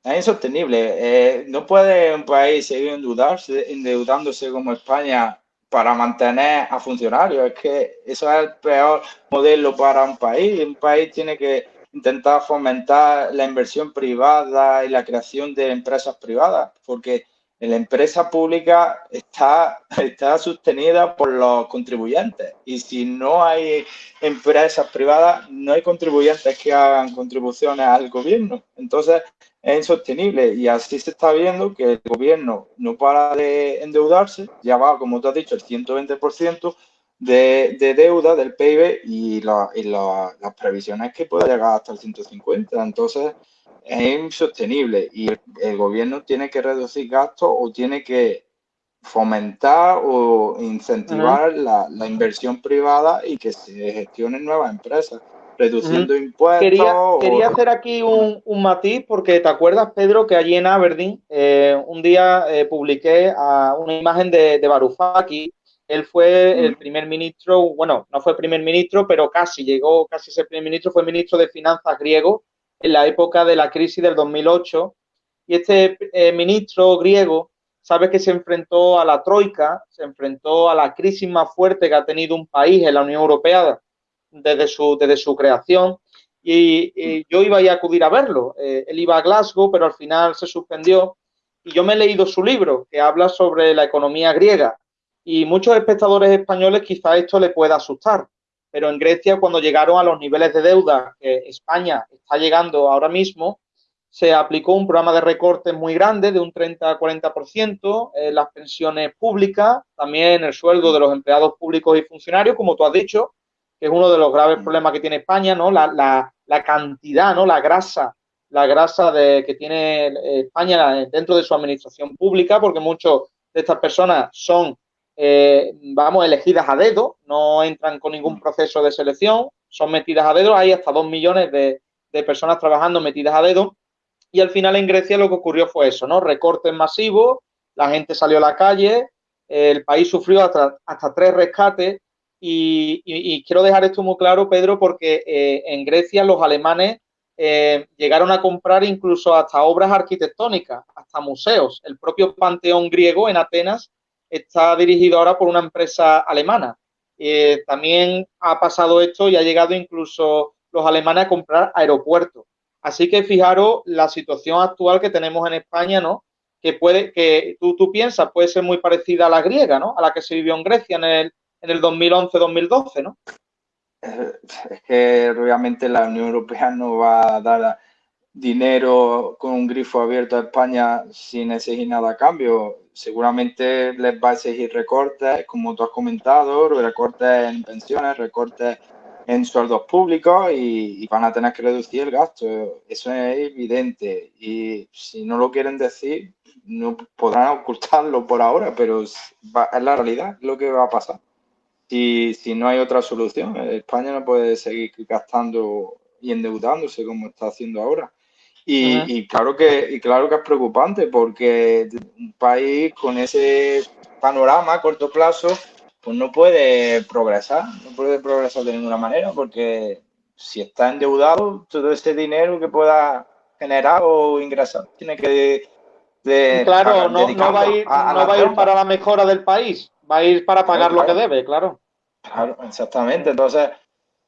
[SPEAKER 2] es insostenible. Eh, no puede un país seguir endeudarse, endeudándose como España para mantener a funcionarios. Es que eso es el peor modelo para un país. Un país tiene que intentar fomentar la inversión privada y la creación de empresas privadas, porque la empresa pública está, está sostenida por los contribuyentes y si no hay empresas privadas, no hay contribuyentes que hagan contribuciones al gobierno. Entonces es insostenible. Y así se está viendo que el gobierno no para de endeudarse, ya va, como tú has dicho, el 120%, de, deuda del PIB y, las previsiones que puede llegar hasta el 150. Entonces, es insostenible y el, gobierno tiene que reducir gastos o tiene que fomentar o incentivar la, inversión privada y que se gestionen nuevas empresas, reduciendo impuestos.
[SPEAKER 1] Quería, hacer aquí un, matiz porque te acuerdas, Pedro, que allí en Aberdeen eh, un día eh, publiqué a una imagen de, de Varoufakis él fue el primer ministro, bueno, no fue primer ministro, pero casi llegó, casi ser primer ministro, fue ministro de Finanzas griego en la época de la crisis del 2008. Y este eh, ministro griego, sabe que se enfrentó a la troika, se enfrentó a la crisis más fuerte que ha tenido un país en la Unión Europea desde su, desde su creación. Y, yo iba a acudir a verlo. Eh, él iba a Glasgow, pero al final se suspendió. Y yo me he leído su libro, que habla sobre la economía griega y muchos espectadores españoles quizá esto le pueda asustar, pero en Grecia cuando llegaron a los niveles de deuda que España está llegando ahora mismo, se aplicó un programa de recortes muy grande, de un 30 a 40% en las pensiones públicas, también el sueldo de los empleados públicos y funcionarios, como tú has dicho, que es uno de los graves problemas que tiene España, ¿no? La, cantidad, ¿no? La grasa, la grasa de, que tiene España dentro de su administración pública, porque muchas de estas personas son, eh, vamos, elegidas a dedo, no entran con ningún proceso de selección, son metidas a dedo, hay hasta dos millones de, de personas trabajando metidas a dedo y al final en Grecia lo que ocurrió fue eso, ¿no? Recortes masivos, la gente salió a la calle, el país sufrió hasta, tres rescates y, quiero dejar esto muy claro, Pedro, porque eh, en Grecia los alemanes eh, llegaron a comprar incluso hasta obras arquitectónicas, hasta museos. El propio Panteón griego en Atenas está dirigido ahora por una empresa alemana. Eh, también ha pasado esto y ha llegado incluso los alemanes a comprar aeropuertos. Así que fijaros la situación actual que tenemos en España, ¿no? Que puede, que tú, tú piensas, puede ser muy parecida a la griega, ¿no? A la que se vivió en Grecia en el, en el 2011-2012, ¿no?
[SPEAKER 2] Es que obviamente la Unión Europea no va a dar dinero con un grifo abierto a España sin exigir nada a cambio. Seguramente les va a exigir recortes, como tú has comentado, recortes en pensiones, recortes en sueldos públicos y, van a tener que reducir el gasto. Eso es evidente. Y si no lo quieren decir, no podrán ocultarlo por ahora, pero es la realidad, lo que va a pasar. Si, si no hay otra solución, España no puede seguir gastando y endeudándose como está haciendo ahora. Y, y, claro que, y claro que es preocupante porque un país con ese panorama a corto plazo pues no puede progresar, no puede progresar de ninguna manera porque si está endeudado, todo ese dinero que pueda generar o ingresar tiene que...
[SPEAKER 1] claro, no, va a ir, no va a ir para la mejora del país, va a ir para pagar lo que debe, claro.
[SPEAKER 2] Claro, exactamente. Entonces,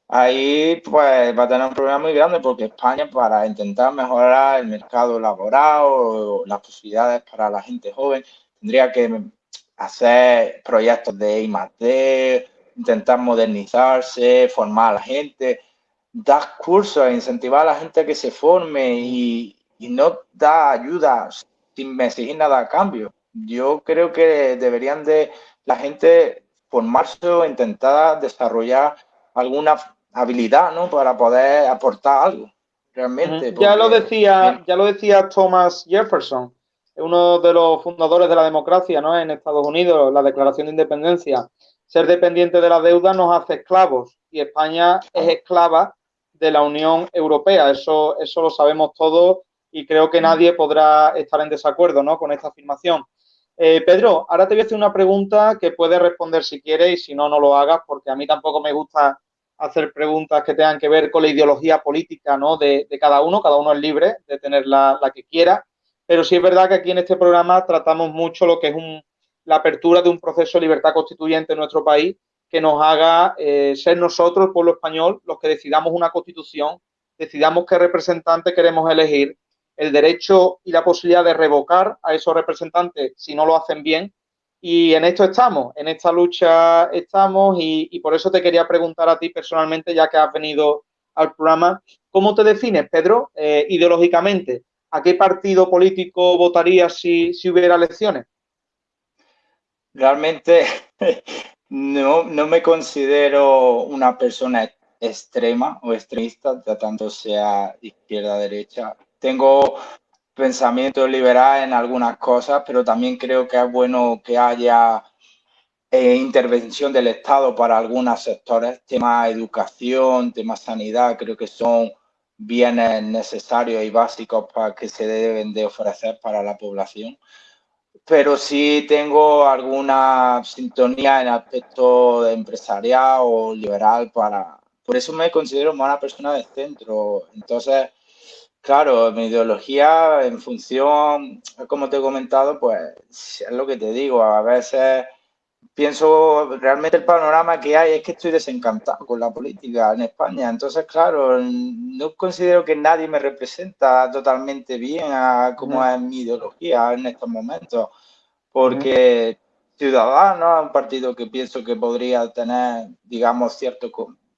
[SPEAKER 2] ahí pues va a tener un problema muy grande porque España para intentar mejorar el mercado laboral o las posibilidades para la gente joven tendría que hacer proyectos de I+D, intentar modernizarse, formar a la gente, dar cursos, incentivar a la gente a que se forme y, no dar ayuda sin exigir nada a cambio. Yo creo que deberían de la gente formarse o intentar desarrollar alguna habilidad, ¿no? Para poder aportar algo, realmente.
[SPEAKER 1] Ya lo decía, ya lo decía Thomas Jefferson uno de los fundadores de la democracia ¿no? en Estados Unidos, la Declaración de Independencia, ser dependiente de la deuda nos hace esclavos y España es esclava de la Unión Europea. Eso, eso lo sabemos todos y creo que nadie podrá estar en desacuerdo ¿no? con esta afirmación. Eh, Pedro, ahora te voy a hacer una pregunta que puedes responder si quieres y si no, no lo hagas, porque a mí tampoco me gusta hacer preguntas que tengan que ver con la ideología política ¿no? de, cada uno. Cada uno es libre de tener la, que quiera. Pero sí es verdad que aquí en este programa tratamos mucho lo que es la apertura de un proceso de libertad constituyente en nuestro país que nos haga eh, ser nosotros, el pueblo español, los que decidamos una constitución, decidamos qué representante queremos elegir, el derecho y la posibilidad de revocar a esos representantes si no lo hacen bien. Y en esto estamos, en esta lucha estamos y, por eso te quería preguntar a ti personalmente, ya que has venido al programa, ¿cómo te defines, Pedro, eh, ideológicamente? ¿a qué partido político votarías si, hubiera elecciones?
[SPEAKER 2] Realmente no, me considero una persona extrema o extremista, tanto sea izquierda derecha. Tengo pensamiento liberal en algunas cosas, pero también creo que es bueno que haya eh, intervención del Estado para algunos sectores, tema educación, tema sanidad, creo que son bienes necesarios y básicos para que se deben de ofrecer para la población. Pero sí tengo alguna sintonía en aspecto empresarial o liberal para... Por eso me considero más una persona de centro. Entonces, claro, mi ideología en función, como te he comentado, pues es lo que te digo, a veces pienso realmente el panorama que hay es que estoy desencantado con la política en España. Entonces, claro, no considero que nadie me representa totalmente bien a cómo es mi ideología en estos momentos, porque Ciudadanos es un partido que pienso que podría tener, digamos, cierto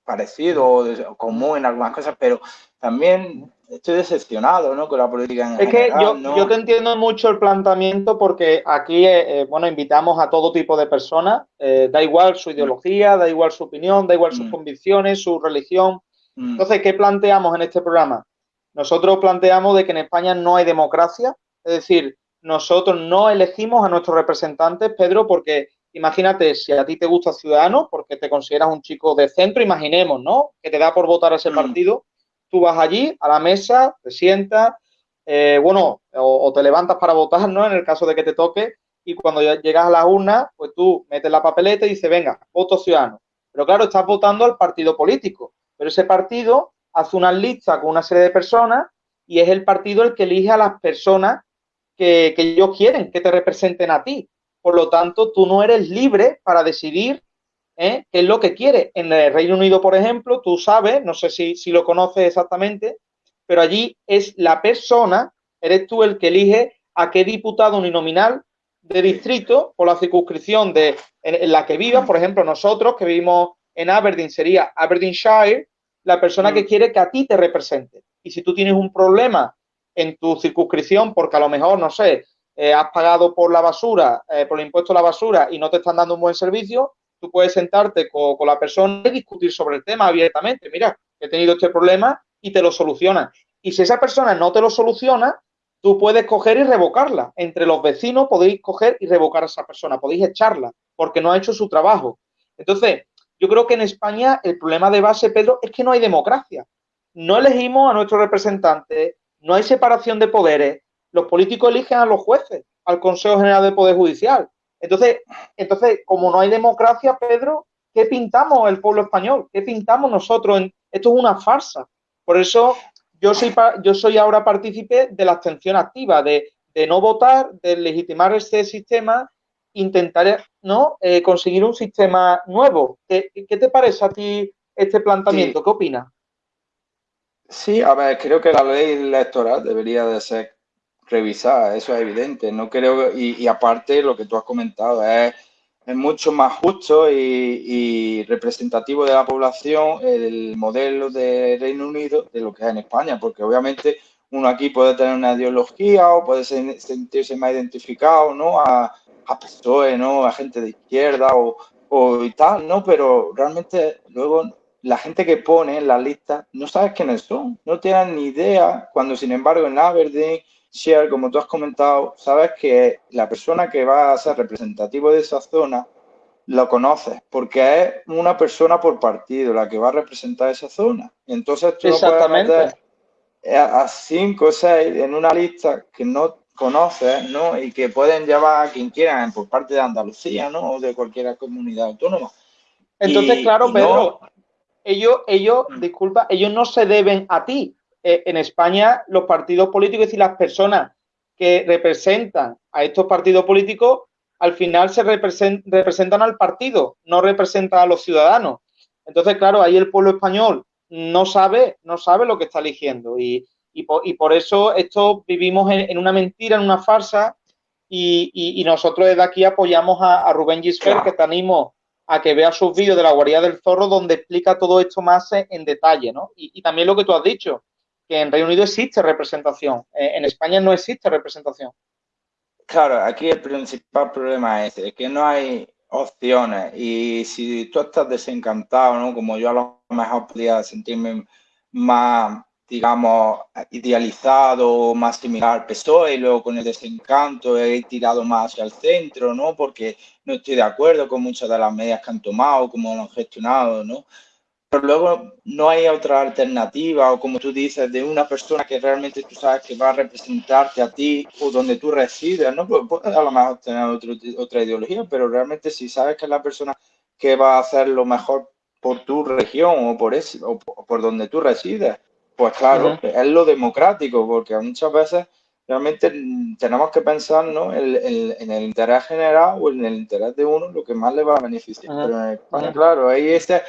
[SPEAKER 2] parecido o común en algunas cosas, pero también estoy decepcionado ¿no? con la política
[SPEAKER 1] en es que yo, yo, te entiendo mucho el planteamiento porque aquí, eh, eh, bueno, invitamos a todo tipo de personas, eh, da igual su ideología, da igual su opinión, da igual sus mm. convicciones, su religión. Mm. Entonces, ¿qué planteamos en este programa? Nosotros planteamos de que en España no hay democracia, es decir, nosotros no elegimos a nuestros representantes, Pedro, porque imagínate, si a ti te gusta Ciudadanos, porque te consideras un chico de centro, imaginemos, ¿no? Que te da por votar a ese mm. partido tú vas allí a la mesa, te sientas, eh, bueno, o, te levantas para votar, ¿no? En el caso de que te toque, y cuando llegas a la urna, pues tú metes la papeleta y dices, venga, voto ciudadano. Pero claro, estás votando al partido político, pero ese partido hace una lista con una serie de personas y es el partido el que elige a las personas que, que ellos quieren que te representen a ti. Por lo tanto, tú no eres libre para decidir ¿eh? qué es lo que quiere. En el Reino Unido, por ejemplo, tú sabes, no sé si, si lo conoces exactamente, pero allí es la persona, eres tú el que elige a qué diputado uninominal de distrito por la circunscripción de, en, la que vivas. Por ejemplo, nosotros que vivimos en Aberdeen sería Aberdeenshire, la persona que mm. quiere que a ti te represente. Y si tú tienes un problema en tu circunscripción, porque a lo mejor, no sé, eh, has pagado por la basura, eh, por el impuesto a la basura y no te están dando un buen servicio, puedes sentarte con, la persona y discutir sobre el tema abiertamente. Mira, he tenido este problema y te lo soluciona. Y si esa persona no te lo soluciona, tú puedes coger y revocarla. Entre los vecinos podéis coger y revocar a esa persona, podéis echarla porque no ha hecho su trabajo. Entonces, yo creo que en España el problema de base, Pedro, es que no hay democracia. No elegimos a nuestros representantes, no hay separación de poderes. Los políticos eligen a los jueces, al Consejo General del Poder Judicial. Entonces, entonces, como no hay democracia, Pedro, ¿qué pintamos el pueblo español? ¿Qué pintamos nosotros? Esto es una farsa. Por eso yo soy, yo soy ahora partícipe de la abstención activa, de, no votar, de legitimar este sistema, intentar ¿no? Eh, conseguir un sistema nuevo. ¿Qué, te parece a ti este planteamiento? ¿Qué opinas?
[SPEAKER 2] Sí, a ver, creo que la ley electoral debería de ser revisar, eso es evidente. No creo, y, aparte lo que tú has comentado, es, es mucho más justo y, representativo de la población el modelo de Reino Unido de lo que es en España, porque obviamente uno aquí puede tener una ideología o puede sentirse más identificado, ¿no? A, a PSOE, ¿no? A gente de izquierda o, o y tal, ¿no? Pero realmente luego la gente que pone en la lista no sabes quiénes son, no tienen ni idea, cuando sin embargo en Aberdeen Share, como tú has comentado, sabes que la persona que va a ser representativo de esa zona lo conoces, porque es una persona por partido la que va a representar esa zona. Entonces tú Exactamente. puedes meter a cinco o seis en una lista que no conoces, ¿no? Y que pueden llevar a quien quieran por parte de Andalucía, ¿no? O de cualquier comunidad autónoma.
[SPEAKER 1] Entonces, claro, Pedro, ellos, ellos, mm. disculpa, ellos no se deben a ti, eh, en España los partidos políticos, y las personas que representan a estos partidos políticos, al final se representan al partido, no representan a los ciudadanos. Entonces, claro, ahí el pueblo español no sabe, no sabe lo que está eligiendo. Y, por, eso esto vivimos en, una mentira, en una farsa, y, nosotros desde aquí apoyamos a, Rubén Gisfer, que te animo a que vea sus vídeos de la guarida del zorro, donde explica todo esto más en detalle, ¿no? y también lo que tú has dicho, que en Reino Unido existe representación, eh, en España no existe representación.
[SPEAKER 2] Claro, aquí el principal problema es que no hay opciones y si tú estás desencantado, ¿no? Como yo a lo mejor podría sentirme más, digamos, idealizado, más similar al PSOE y luego con el desencanto he tirado más hacia el centro, ¿no? Porque no estoy de acuerdo con muchas de las medidas que han tomado, cómo lo han gestionado, ¿no? Pero luego no hay otra alternativa o como tú dices, de una persona que realmente tú sabes que va a representarte a ti o donde tú resides, ¿no? Puedes a lo mejor tener otra ideología, pero realmente si sabes que es la persona que va a hacer lo mejor por tu región o por, ese, o por donde tú resides, pues claro, es lo democrático, porque muchas veces realmente tenemos que pensar ¿no? en, el interés general o en el interés de uno, lo que más le va a beneficiar. Pero claro, ahí este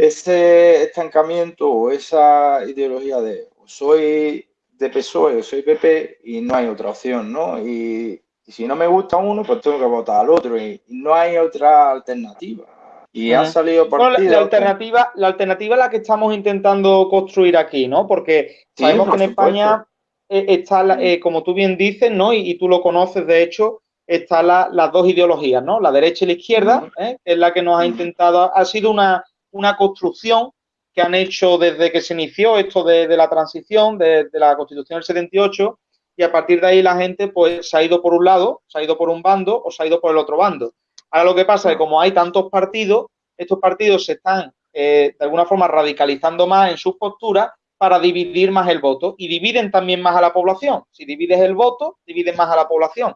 [SPEAKER 2] ese estancamiento o esa ideología de soy de PSOE o soy PP y no hay otra opción, ¿no? Y, si no me gusta uno, pues tengo que votar al otro y, no hay otra alternativa. y ha salido
[SPEAKER 1] partido. la, alternativa, la alternativa es la que estamos intentando construir aquí, ¿no? Porque sabemos que en España eh, está, eh, como tú bien dices, ¿no? Y, tú lo conoces, de hecho, están las dos ideologías, ¿no? La derecha y la izquierda, ¿eh? es la que nos ha intentado, ha sido una, una construcción que han hecho desde que se inició esto de, la transición, de, la Constitución del 78, y a partir de ahí la gente pues se ha ido por un lado, se ha ido por un bando o se ha ido por el otro bando. Ahora lo que pasa es que como hay tantos partidos, estos partidos se están eh, de alguna forma radicalizando más en sus posturas para dividir más el voto y dividen también más a la población. Si divides el voto, divides más a la población.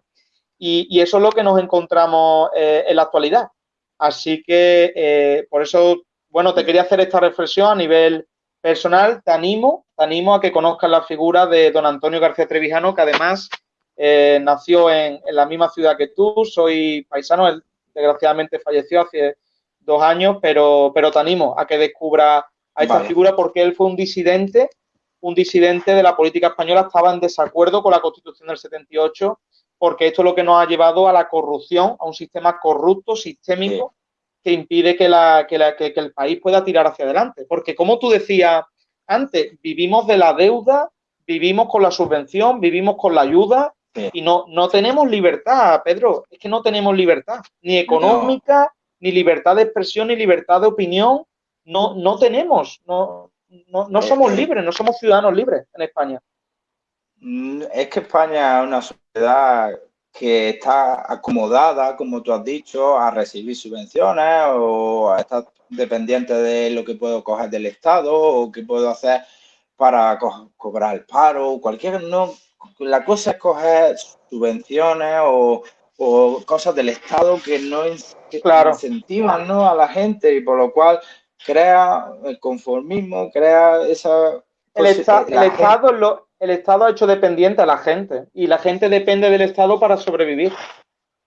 [SPEAKER 1] Y, eso es lo que nos encontramos eh, en la actualidad. Así que eh, por eso, bueno, te quería hacer esta reflexión a nivel personal. Te animo, te animo a que conozcas la figura de don Antonio García Trevijano, que además nació en, en, la misma ciudad que tú. Soy paisano, él desgraciadamente falleció hace dos años, pero, pero te animo a que descubra a esta figura porque él fue un disidente, un disidente de la política española, estaba en desacuerdo con la Constitución del 78, porque esto es lo que nos ha llevado a la corrupción, a un sistema corrupto, sistémico, que impide que, la, que, la, que, el país pueda tirar hacia adelante. Porque como tú decías antes, vivimos de la deuda, vivimos con la subvención, vivimos con la ayuda, y no, no tenemos libertad, Pedro, es que no tenemos libertad, ni económica, ni libertad de expresión, ni libertad de opinión, no, no tenemos, no, no, somos eh, eh. libres, no somos ciudadanos libres en España.
[SPEAKER 2] Mm, es que España es una sociedad que está acomodada, como tú has dicho, a recibir subvenciones o a estar dependiente de lo que puedo coger del Estado o qué puedo hacer para cobrar el paro, cualquier, no, la cosa es coger subvenciones o, cosas del Estado que no incentivan ¿no? a la gente y por lo cual crea el conformismo, crea esa...
[SPEAKER 1] El, el, Estado lo, el Estado ha hecho dependiente a la gente y la gente depende del Estado para sobrevivir.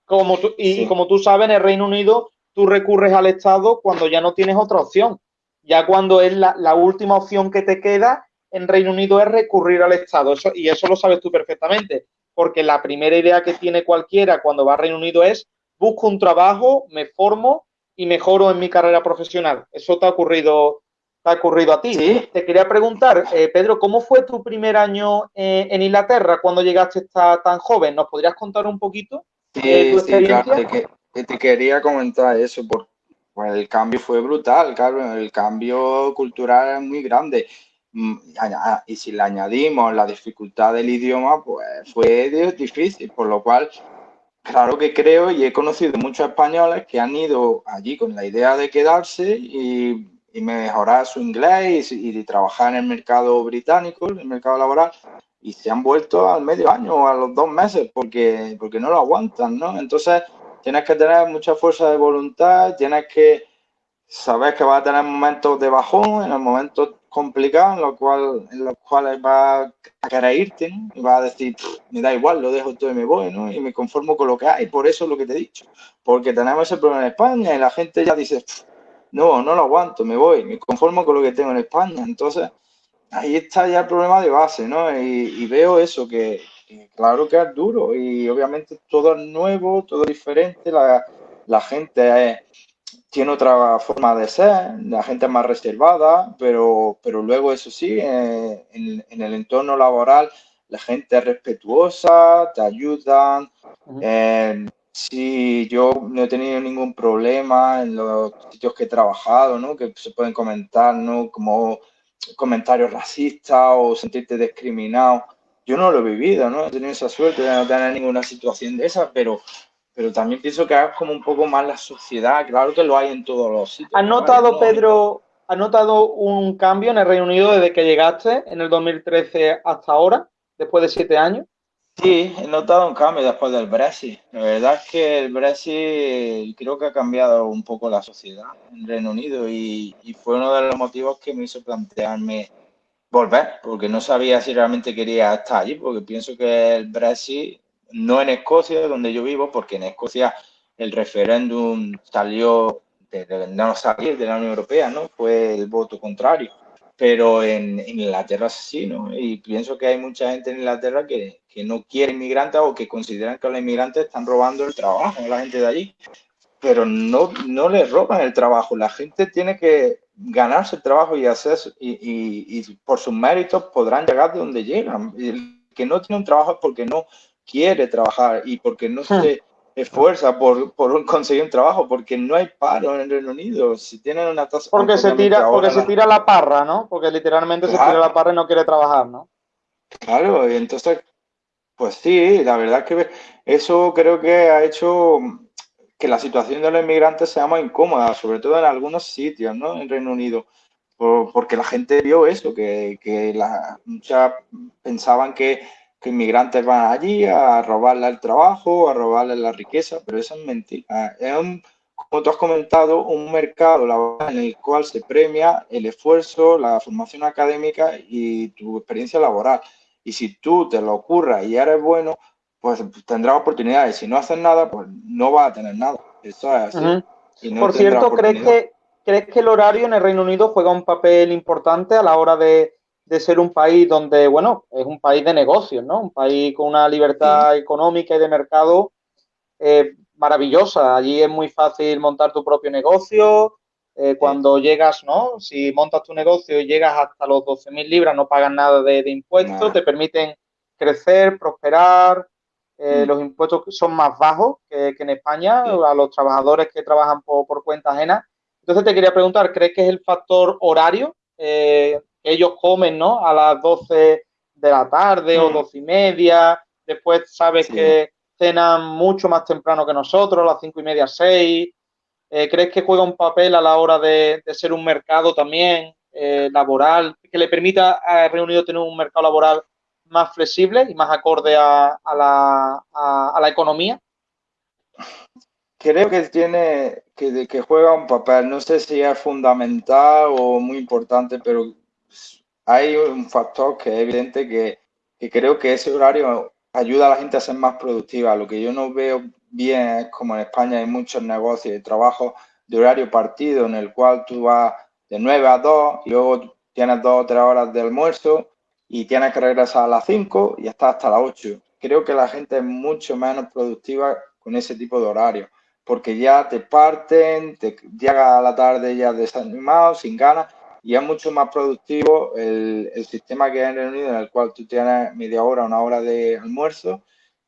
[SPEAKER 1] Como y, como tú sabes, en el Reino Unido tú recurres al Estado cuando ya no tienes otra opción. Ya cuando es la, la última opción que te queda en Reino Unido es recurrir al Estado. Eso, y eso lo sabes tú perfectamente, porque la primera idea que tiene cualquiera cuando va a Reino Unido es busco un trabajo, me formo y mejoro en mi carrera profesional. Eso te ha ocurrido, te ha ocurrido a ti. ¿Sí? Te quería preguntar, eh, Pedro, ¿cómo fue tu primer año eh, en Inglaterra cuando llegaste tan joven? ¿Nos podrías contar un poquito
[SPEAKER 2] sí, tu experiencia? te, te, quería comentar eso, porque pues, el cambio fue brutal, claro, el cambio cultural es muy grande. Mm, y si le añadimos la dificultad del idioma, pues fue difícil, por lo cual, claro que creo y he conocido muchos españoles que han ido allí con la idea de quedarse y, mejorar su inglés y, y, trabajar en el mercado británico, en el mercado laboral, y se han vuelto al medio año o a los dos meses porque, porque no lo aguantan, ¿no? Entonces, tienes que tener mucha fuerza de voluntad, tienes que saber que vas a tener momentos de bajón, en los momentos complicados en, lo cual, los cuales va a querer irte y va a decir, me da igual, lo dejo todo y me voy, ¿no? Y me conformo con lo que hay, por eso es lo que te he dicho. Porque tenemos ese problema en España y la gente ya dice, no, no lo aguanto, me voy, me conformo con lo que tengo en España. Entonces, ahí está ya el problema de base, ¿no? Y, veo eso, que, claro que es duro y obviamente todo es nuevo, todo es diferente, la, la gente es tiene otra forma de ser, la gente es más reservada, pero, pero luego eso sí, eh, en, el entorno laboral la gente es respetuosa, te ayudan. Eh, sí, yo no he tenido ningún problema en los sitios que he trabajado, ¿no? Que se pueden comentar, ¿no? Como comentarios racistas o sentirte discriminado. Yo no lo he vivido, ¿no? He tenido esa suerte de no tener ninguna situación de esa, pero pero también pienso que es como un poco más la sociedad, claro que lo hay en todos los sitios.
[SPEAKER 1] ¿Has notado, Pedro, has notado un cambio en el Reino Unido desde que llegaste en el 2013 hasta ahora, después de siete años?
[SPEAKER 2] Sí, he notado un cambio después del Brexit. La verdad es que el Brexit creo que ha cambiado un poco la sociedad en Reino Unido y, y fue uno de los motivos que me hizo plantearme volver, porque no sabía si realmente quería estar allí, porque pienso que el Brexit no en Escocia, donde yo vivo, porque en Escocia el referéndum salió de, no salir de la Unión Europea, ¿no? Fue el voto contrario. Pero en, Inglaterra sí, ¿no? Y pienso que hay mucha gente en Inglaterra que, que no quiere inmigrantes o que consideran que los inmigrantes están robando el trabajo a la gente de allí. pero no, no le roban el trabajo. La gente tiene que ganarse el trabajo y hacer y, y, por sus méritos podrán llegar de donde llegan. El que no tiene un trabajo es porque no quiere trabajar y porque no hmm. se esfuerza por, por, conseguir un trabajo, porque no hay paro en el Reino Unido. Si tienen una tasa
[SPEAKER 1] porque se tira, porque se tira la parra, ¿no? Porque literalmente se tira la parra y no quiere trabajar, ¿no?
[SPEAKER 2] Claro, y entonces, pues sí, la verdad es que eso creo que ha hecho que la situación de los inmigrantes sea más incómoda, sobre todo en algunos sitios, ¿no? En Reino Unido, porque la gente vio eso, que, que la, muchas pensaban que, que, inmigrantes van allí a robarle el trabajo, a robarle la riqueza, pero eso es mentira. Es un, como tú has comentado, un mercado laboral en el cual se premia el esfuerzo, la formación académica y tu experiencia laboral. Y si tú te lo ocurras y eres bueno, pues tendrá oportunidades. Si no haces nada, pues no va a tener nada. Eso es así.
[SPEAKER 1] Por cierto, ¿crees que, ¿crees que el horario en el Reino Unido juega un papel importante a la hora de, ser un país donde, bueno, es un país de negocios, ¿no? Un país con una libertad económica y de mercado eh, maravillosa. Allí es muy fácil montar tu propio negocio. Eh, cuando llegas, ¿no? Si montas tu negocio y llegas hasta los 12.000 libras, no pagas nada de, impuestos, te permiten crecer, prosperar, eh, mm. los impuestos son más bajos que, en España a los trabajadores que trabajan por, cuenta ajena. Entonces te quería preguntar, ¿crees que es el factor horario eh, que ellos comen ¿no? a las 12 de la tarde o 12 mm. y media? Después sabes que cenan mucho más temprano que nosotros, a las 5 y media, 6. Eh, ¿Crees que juega un papel a la hora de, ser un mercado también laboral que le permita a Reino Unido tener un mercado laboral más flexible y más acorde a, la, a, la, economía?
[SPEAKER 2] Creo que tiene que, que juega un papel, no sé si es fundamental o muy importante, pero hay un factor que es evidente que, que creo que ese horario ayuda a la gente a ser más productiva. Lo que yo no veo bien como en España hay muchos negocios de trabajo de horario partido en el cual tú vas de 9 a 2 y luego tienes dos o tres horas de almuerzo y tienes que regresar a las 5 y estás hasta las 8. Creo que la gente es mucho menos productiva con ese tipo de horario, porque ya te parten, te llega a la tarde ya desanimado, sin ganas, y es mucho más productivo el, sistema que hay en el Unido, en el cual tú tienes media hora, una hora de almuerzo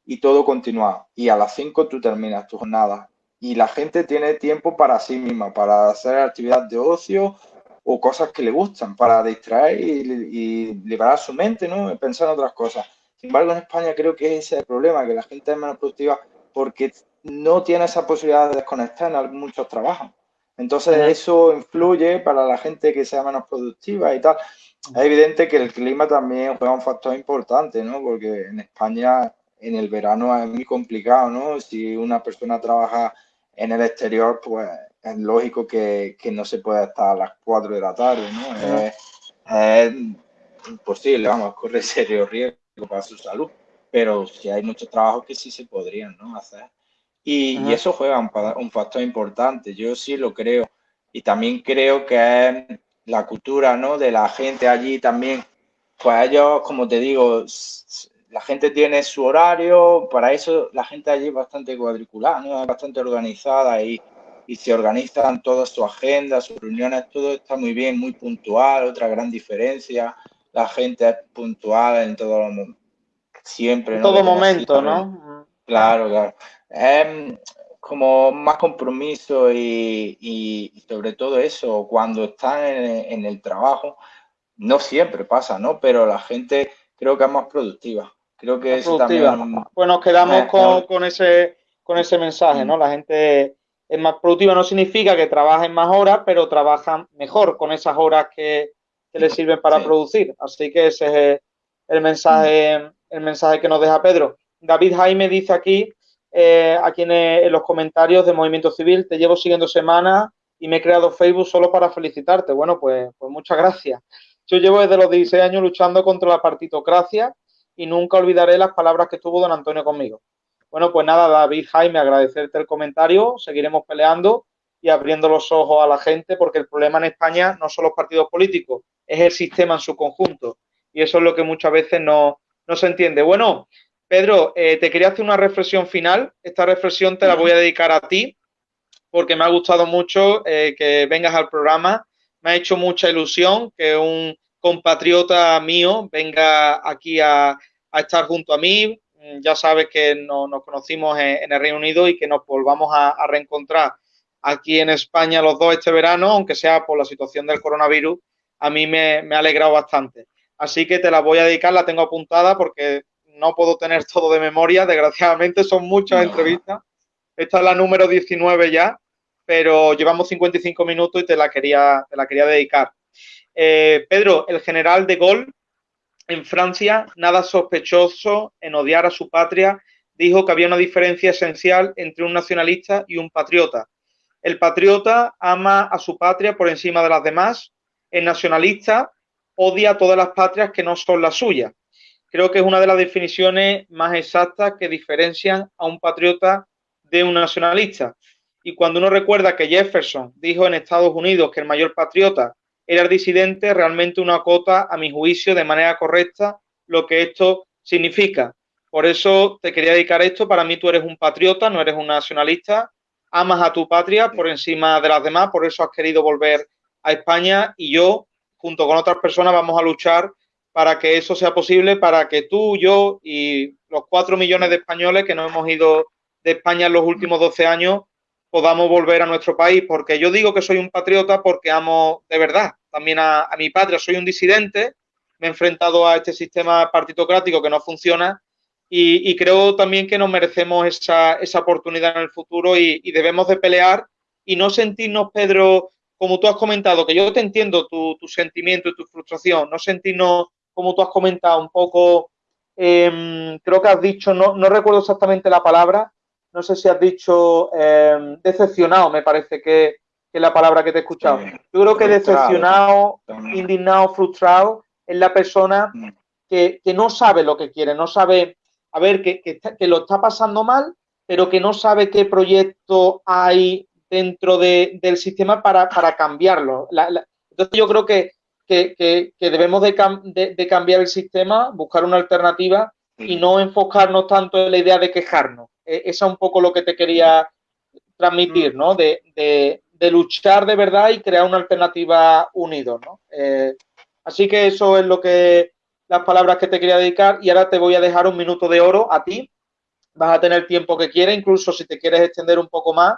[SPEAKER 2] y todo continúa. Y a las 5 tú terminas tu jornada. Y la gente tiene tiempo para sí misma, para hacer actividad de ocio o cosas que le gustan para distraer y, liberar su mente, ¿no? Pensar en otras cosas. Sin embargo, en España creo que ese es el problema, que la gente es menos productiva porque no tiene esa posibilidad de desconectar en muchos trabajos. Entonces, eso influye para la gente que sea menos productiva y tal. Es evidente que el clima también juega un factor importante, ¿no? Porque en España, en el verano es muy complicado, ¿no? Si una persona trabaja en el exterior, pues es lógico que, no se pueda estar a las 4 de la tarde, ¿no? Es, imposible, vamos, corre serio riesgo para su salud, pero si hay muchos trabajos que sí se podrían, ¿no? Hacer. Y, eso juega un, factor importante, yo sí lo creo. Y también creo que es la cultura, ¿no? De la gente allí también, pues ellos, como te digo, la gente tiene su horario, para eso la gente allí es bastante cuadriculada, ¿no? Es bastante organizada y y se organizan todas sus agendas, sus reuniones, todo está muy bien, muy puntual. Otra gran diferencia, la gente es puntual en todo siempre.
[SPEAKER 1] En todo momento, ¿no?
[SPEAKER 2] Claro, claro. Es como más compromiso y, sobre todo eso, cuando están en, el trabajo, no siempre pasa, ¿no? Pero la gente creo que es más productiva. Creo que eso también...
[SPEAKER 1] Pues nos quedamos con, con, ese, con ese mensaje, ¿no? La gente es más productiva no significa que trabajen más horas, pero trabajan mejor con esas horas que, que les sirven para producir. Así que ese es el mensaje, el mensaje que nos deja Pedro. David Jaime dice aquí, eh, aquí en, los comentarios de Movimiento Civil, te llevo siguiendo semanas y me he creado Facebook solo para felicitarte. Bueno, pues, pues muchas gracias. Yo llevo desde los 16 años luchando contra la partitocracia y nunca olvidaré las palabras que tuvo don Antonio conmigo. Bueno, pues nada, David, Jaime, agradecerte el comentario. Seguiremos peleando y abriendo los ojos a la gente porque el problema en España no son los partidos políticos, es el sistema en su conjunto. Y eso es lo que muchas veces no, se entiende. Bueno, Pedro, eh, te quería hacer una reflexión final. Esta reflexión te la voy a dedicar a ti porque me ha gustado mucho eh, que vengas al programa. Me ha hecho mucha ilusión que un compatriota mío venga aquí a, estar junto a mí. Mm, ya sabes que nos conocimos en, el Reino Unido y que nos volvamos a, reencontrar aquí en España los dos este verano, aunque sea por la situación del coronavirus, a mí me, me ha alegrado bastante. Así que te la voy a dedicar, la tengo apuntada porque no puedo tener todo de memoria, desgraciadamente son muchas entrevistas. Esta es la número 19 ya, pero llevamos 55 minutos y te la quería, te la quería dedicar. Eh, Pedro, el general de Gaulle en Francia, nada sospechoso en odiar a su patria, dijo que había una diferencia esencial entre un nacionalista y un patriota. El patriota ama a su patria por encima de las demás, el nacionalista odia a todas las patrias que no son las suyas creo que es una de las definiciones más exactas que diferencian a un patriota de un nacionalista. Y cuando uno recuerda que Jefferson dijo en Estados Unidos que el mayor patriota era disidente, realmente uno acota, a mi juicio, de manera correcta lo que esto significa. Por eso te quería dedicar esto. Para mí tú eres un patriota, no eres un nacionalista. Amas a tu patria por encima de las demás, por eso has querido volver a España y yo, junto con otras personas, vamos a luchar para que eso sea posible, para que tú, yo y los cuatro millones de españoles que no hemos ido de España en los últimos 12 años podamos volver a nuestro país. Porque yo digo que soy un patriota porque amo de verdad también a, mi patria. Soy un disidente, me he enfrentado a este sistema partitocrático que no funciona y, creo también que nos merecemos esa, esa oportunidad en el futuro y, y, debemos de pelear y no sentirnos, Pedro, como tú has comentado, que yo te entiendo tu, tu sentimiento y tu frustración, no sentirnos como tú has comentado, un poco, em, creo que has dicho, no, no, recuerdo exactamente la palabra, no sé si has dicho em, decepcionado, me parece que, es la palabra que te he escuchado. Yo creo que decepcionado, indignado, frustrado es la persona mm. que, no sabe lo que quiere, no sabe, a ver, que, que, lo está pasando mal, pero que no sabe qué proyecto hay dentro del sistema para, cambiarlo. entonces yo creo que que, debemos de, cambiar el sistema, buscar una alternativa y no enfocarnos tanto en la idea de quejarnos. E, esa es un poco lo que te quería transmitir, ¿no? De, luchar de verdad y crear una alternativa unidos, ¿no? Eh, así que eso es lo que las palabras que te quería dedicar y ahora te voy a dejar un minuto de oro a ti. Vas a tener tiempo que quieras, incluso si te quieres extender un poco más,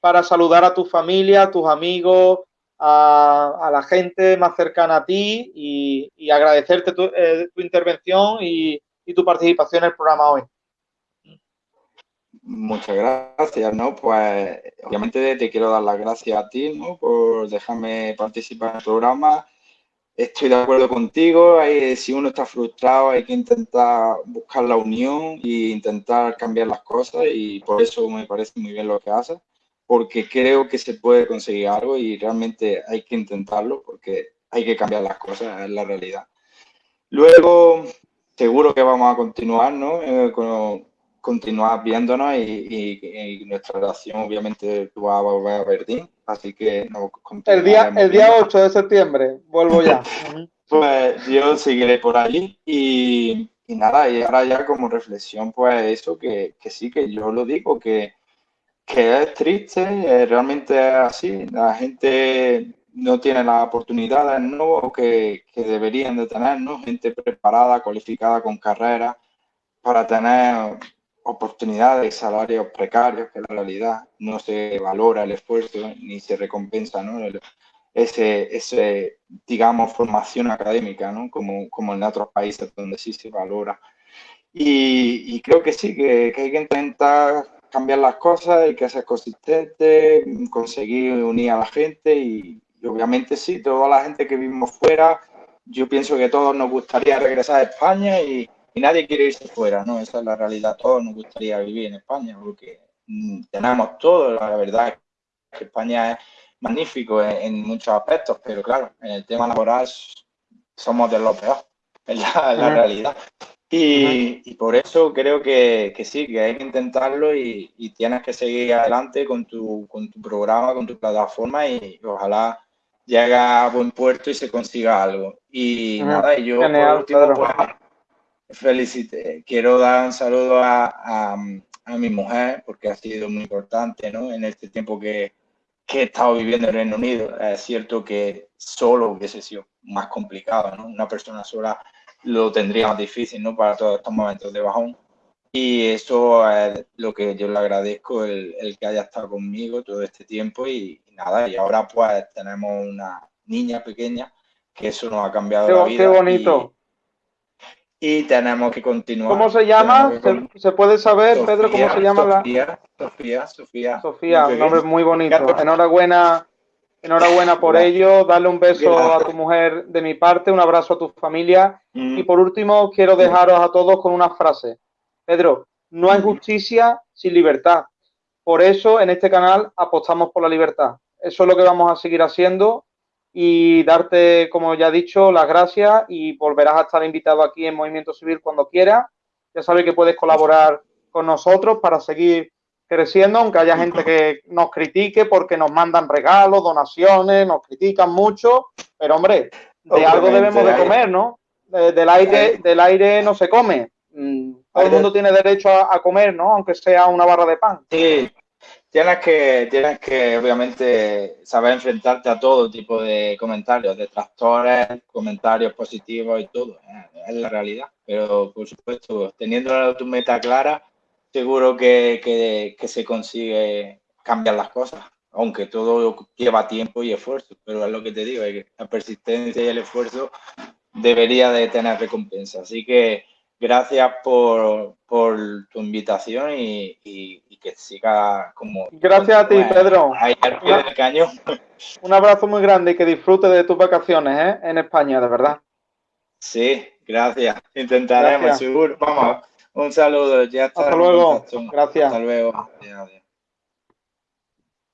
[SPEAKER 1] para saludar a tu familia, a tus amigos, a, la gente más cercana a ti y, agradecerte tu, eh, intervención y, tu participación en el programa hoy.
[SPEAKER 2] Muchas gracias, ¿no? Pues obviamente te quiero dar las gracias a ti, ¿no? Por dejarme participar en el programa. Estoy de acuerdo contigo, si uno está frustrado hay que intentar buscar la unión e intentar cambiar las cosas y por eso me parece muy bien lo que haces porque creo que se puede conseguir algo y realmente hay que intentarlo porque hay que cambiar las cosas, en la realidad. Luego, seguro que vamos a continuar, ¿no? Eh, continuar viéndonos y, nuestra relación, obviamente, vas a volver a Berlín, así que
[SPEAKER 1] El día, el día 8 de septiembre, vuelvo ya.
[SPEAKER 2] pues yo seguiré por allí y, nada, y ahora ya como reflexión, pues eso, que, que sí, que yo lo digo, que que es triste, eh, realmente es así. La gente no tiene las oportunidades ¿no? que, que deberían de tener, ¿no? Gente preparada, cualificada, con carrera, para tener oportunidades, salarios precarios, que la realidad no se valora el esfuerzo ni se recompensa ¿no? ese, ese, digamos, formación académica, ¿no? como, como en otros países donde sí se valora. Y, y creo que sí, que, que hay que intentar cambiar las cosas, hay que ser consistente, conseguir unir a la gente y, obviamente sí, toda la gente que vivimos fuera, yo pienso que todos nos gustaría regresar a España y, nadie quiere irse fuera, ¿no? Esa es la realidad, todos nos gustaría vivir en España porque mm, tenemos todo, la verdad es que España es magnífico en, muchos aspectos, pero claro, en el tema laboral somos de lo peor, es la realidad. Y, por eso creo que, sí, que hay que intentarlo y, tienes que seguir adelante con tu, con tu programa, con tu plataforma y ojalá llegue a buen puerto y se consiga algo. Y nada, y yo por último, pues, felicite. Quiero dar un saludo a, a mi mujer, porque ha sido muy importante, ¿no? En este tiempo que, que he estado viviendo en Reino Unido. Es cierto que solo hubiese sido más complicado, ¿no? Una persona sola lo tendría más difícil, ¿no? Para todos estos momentos de bajón. Y eso es lo que yo le agradezco, el, el que haya estado conmigo todo este tiempo y, nada, y ahora pues tenemos una niña pequeña que eso nos ha cambiado la vida.
[SPEAKER 1] Qué bonito.
[SPEAKER 2] Y, tenemos que continuar.
[SPEAKER 1] ¿Cómo se llama? ¿Se, puede saber, Pedro, cómo se llama
[SPEAKER 2] Sofía, la... Sofía, Sofía.
[SPEAKER 1] Sofía, un nombre muy bonito. Enhorabuena, enhorabuena por ello. Darle un beso a tu mujer de mi parte, un abrazo a tu familia. Mm. Y por último, quiero dejaros a todos con una frase. Pedro, no hay justicia sin libertad. Por eso en este canal apostamos por la libertad. Eso es lo que vamos a seguir haciendo y darte, como ya he dicho, las gracias y volverás a estar invitado aquí en Movimiento Civil cuando quieras. Ya sabes que puedes colaborar con nosotros para seguir creciendo, aunque haya gente que nos critique porque nos mandan regalos, donaciones, nos critican mucho, pero hombre, de algo debemos de comer, ¿no? del aire, del aire no se come. Mm, todo el mundo tiene derecho a, comer, ¿no? Aunque sea una barra de pan.
[SPEAKER 2] Sí, tienes que, tienes que obviamente saber enfrentarte a todo tipo de comentarios, detractores, comentarios positivos y todo. ¿eh? Es la realidad. Pero por supuesto, teniendo tu meta clara, seguro que, se consigue cambiar las cosas. Aunque todo lleva tiempo y esfuerzo, pero es lo que te digo, la persistencia y el esfuerzo debería de tener recompensa. Así que gracias por, tu invitación y, que siga como...
[SPEAKER 1] Gracias a ti, Pedro.
[SPEAKER 2] Ahí al pie del cañón.
[SPEAKER 1] Un abrazo muy grande y que disfrutes de tus vacaciones ¿eh? en España, de verdad.
[SPEAKER 2] Sí, gracias. Intentaremos, seguro. Vamos, un saludo. Ya
[SPEAKER 1] hasta luego. Gracias.
[SPEAKER 2] Hasta luego.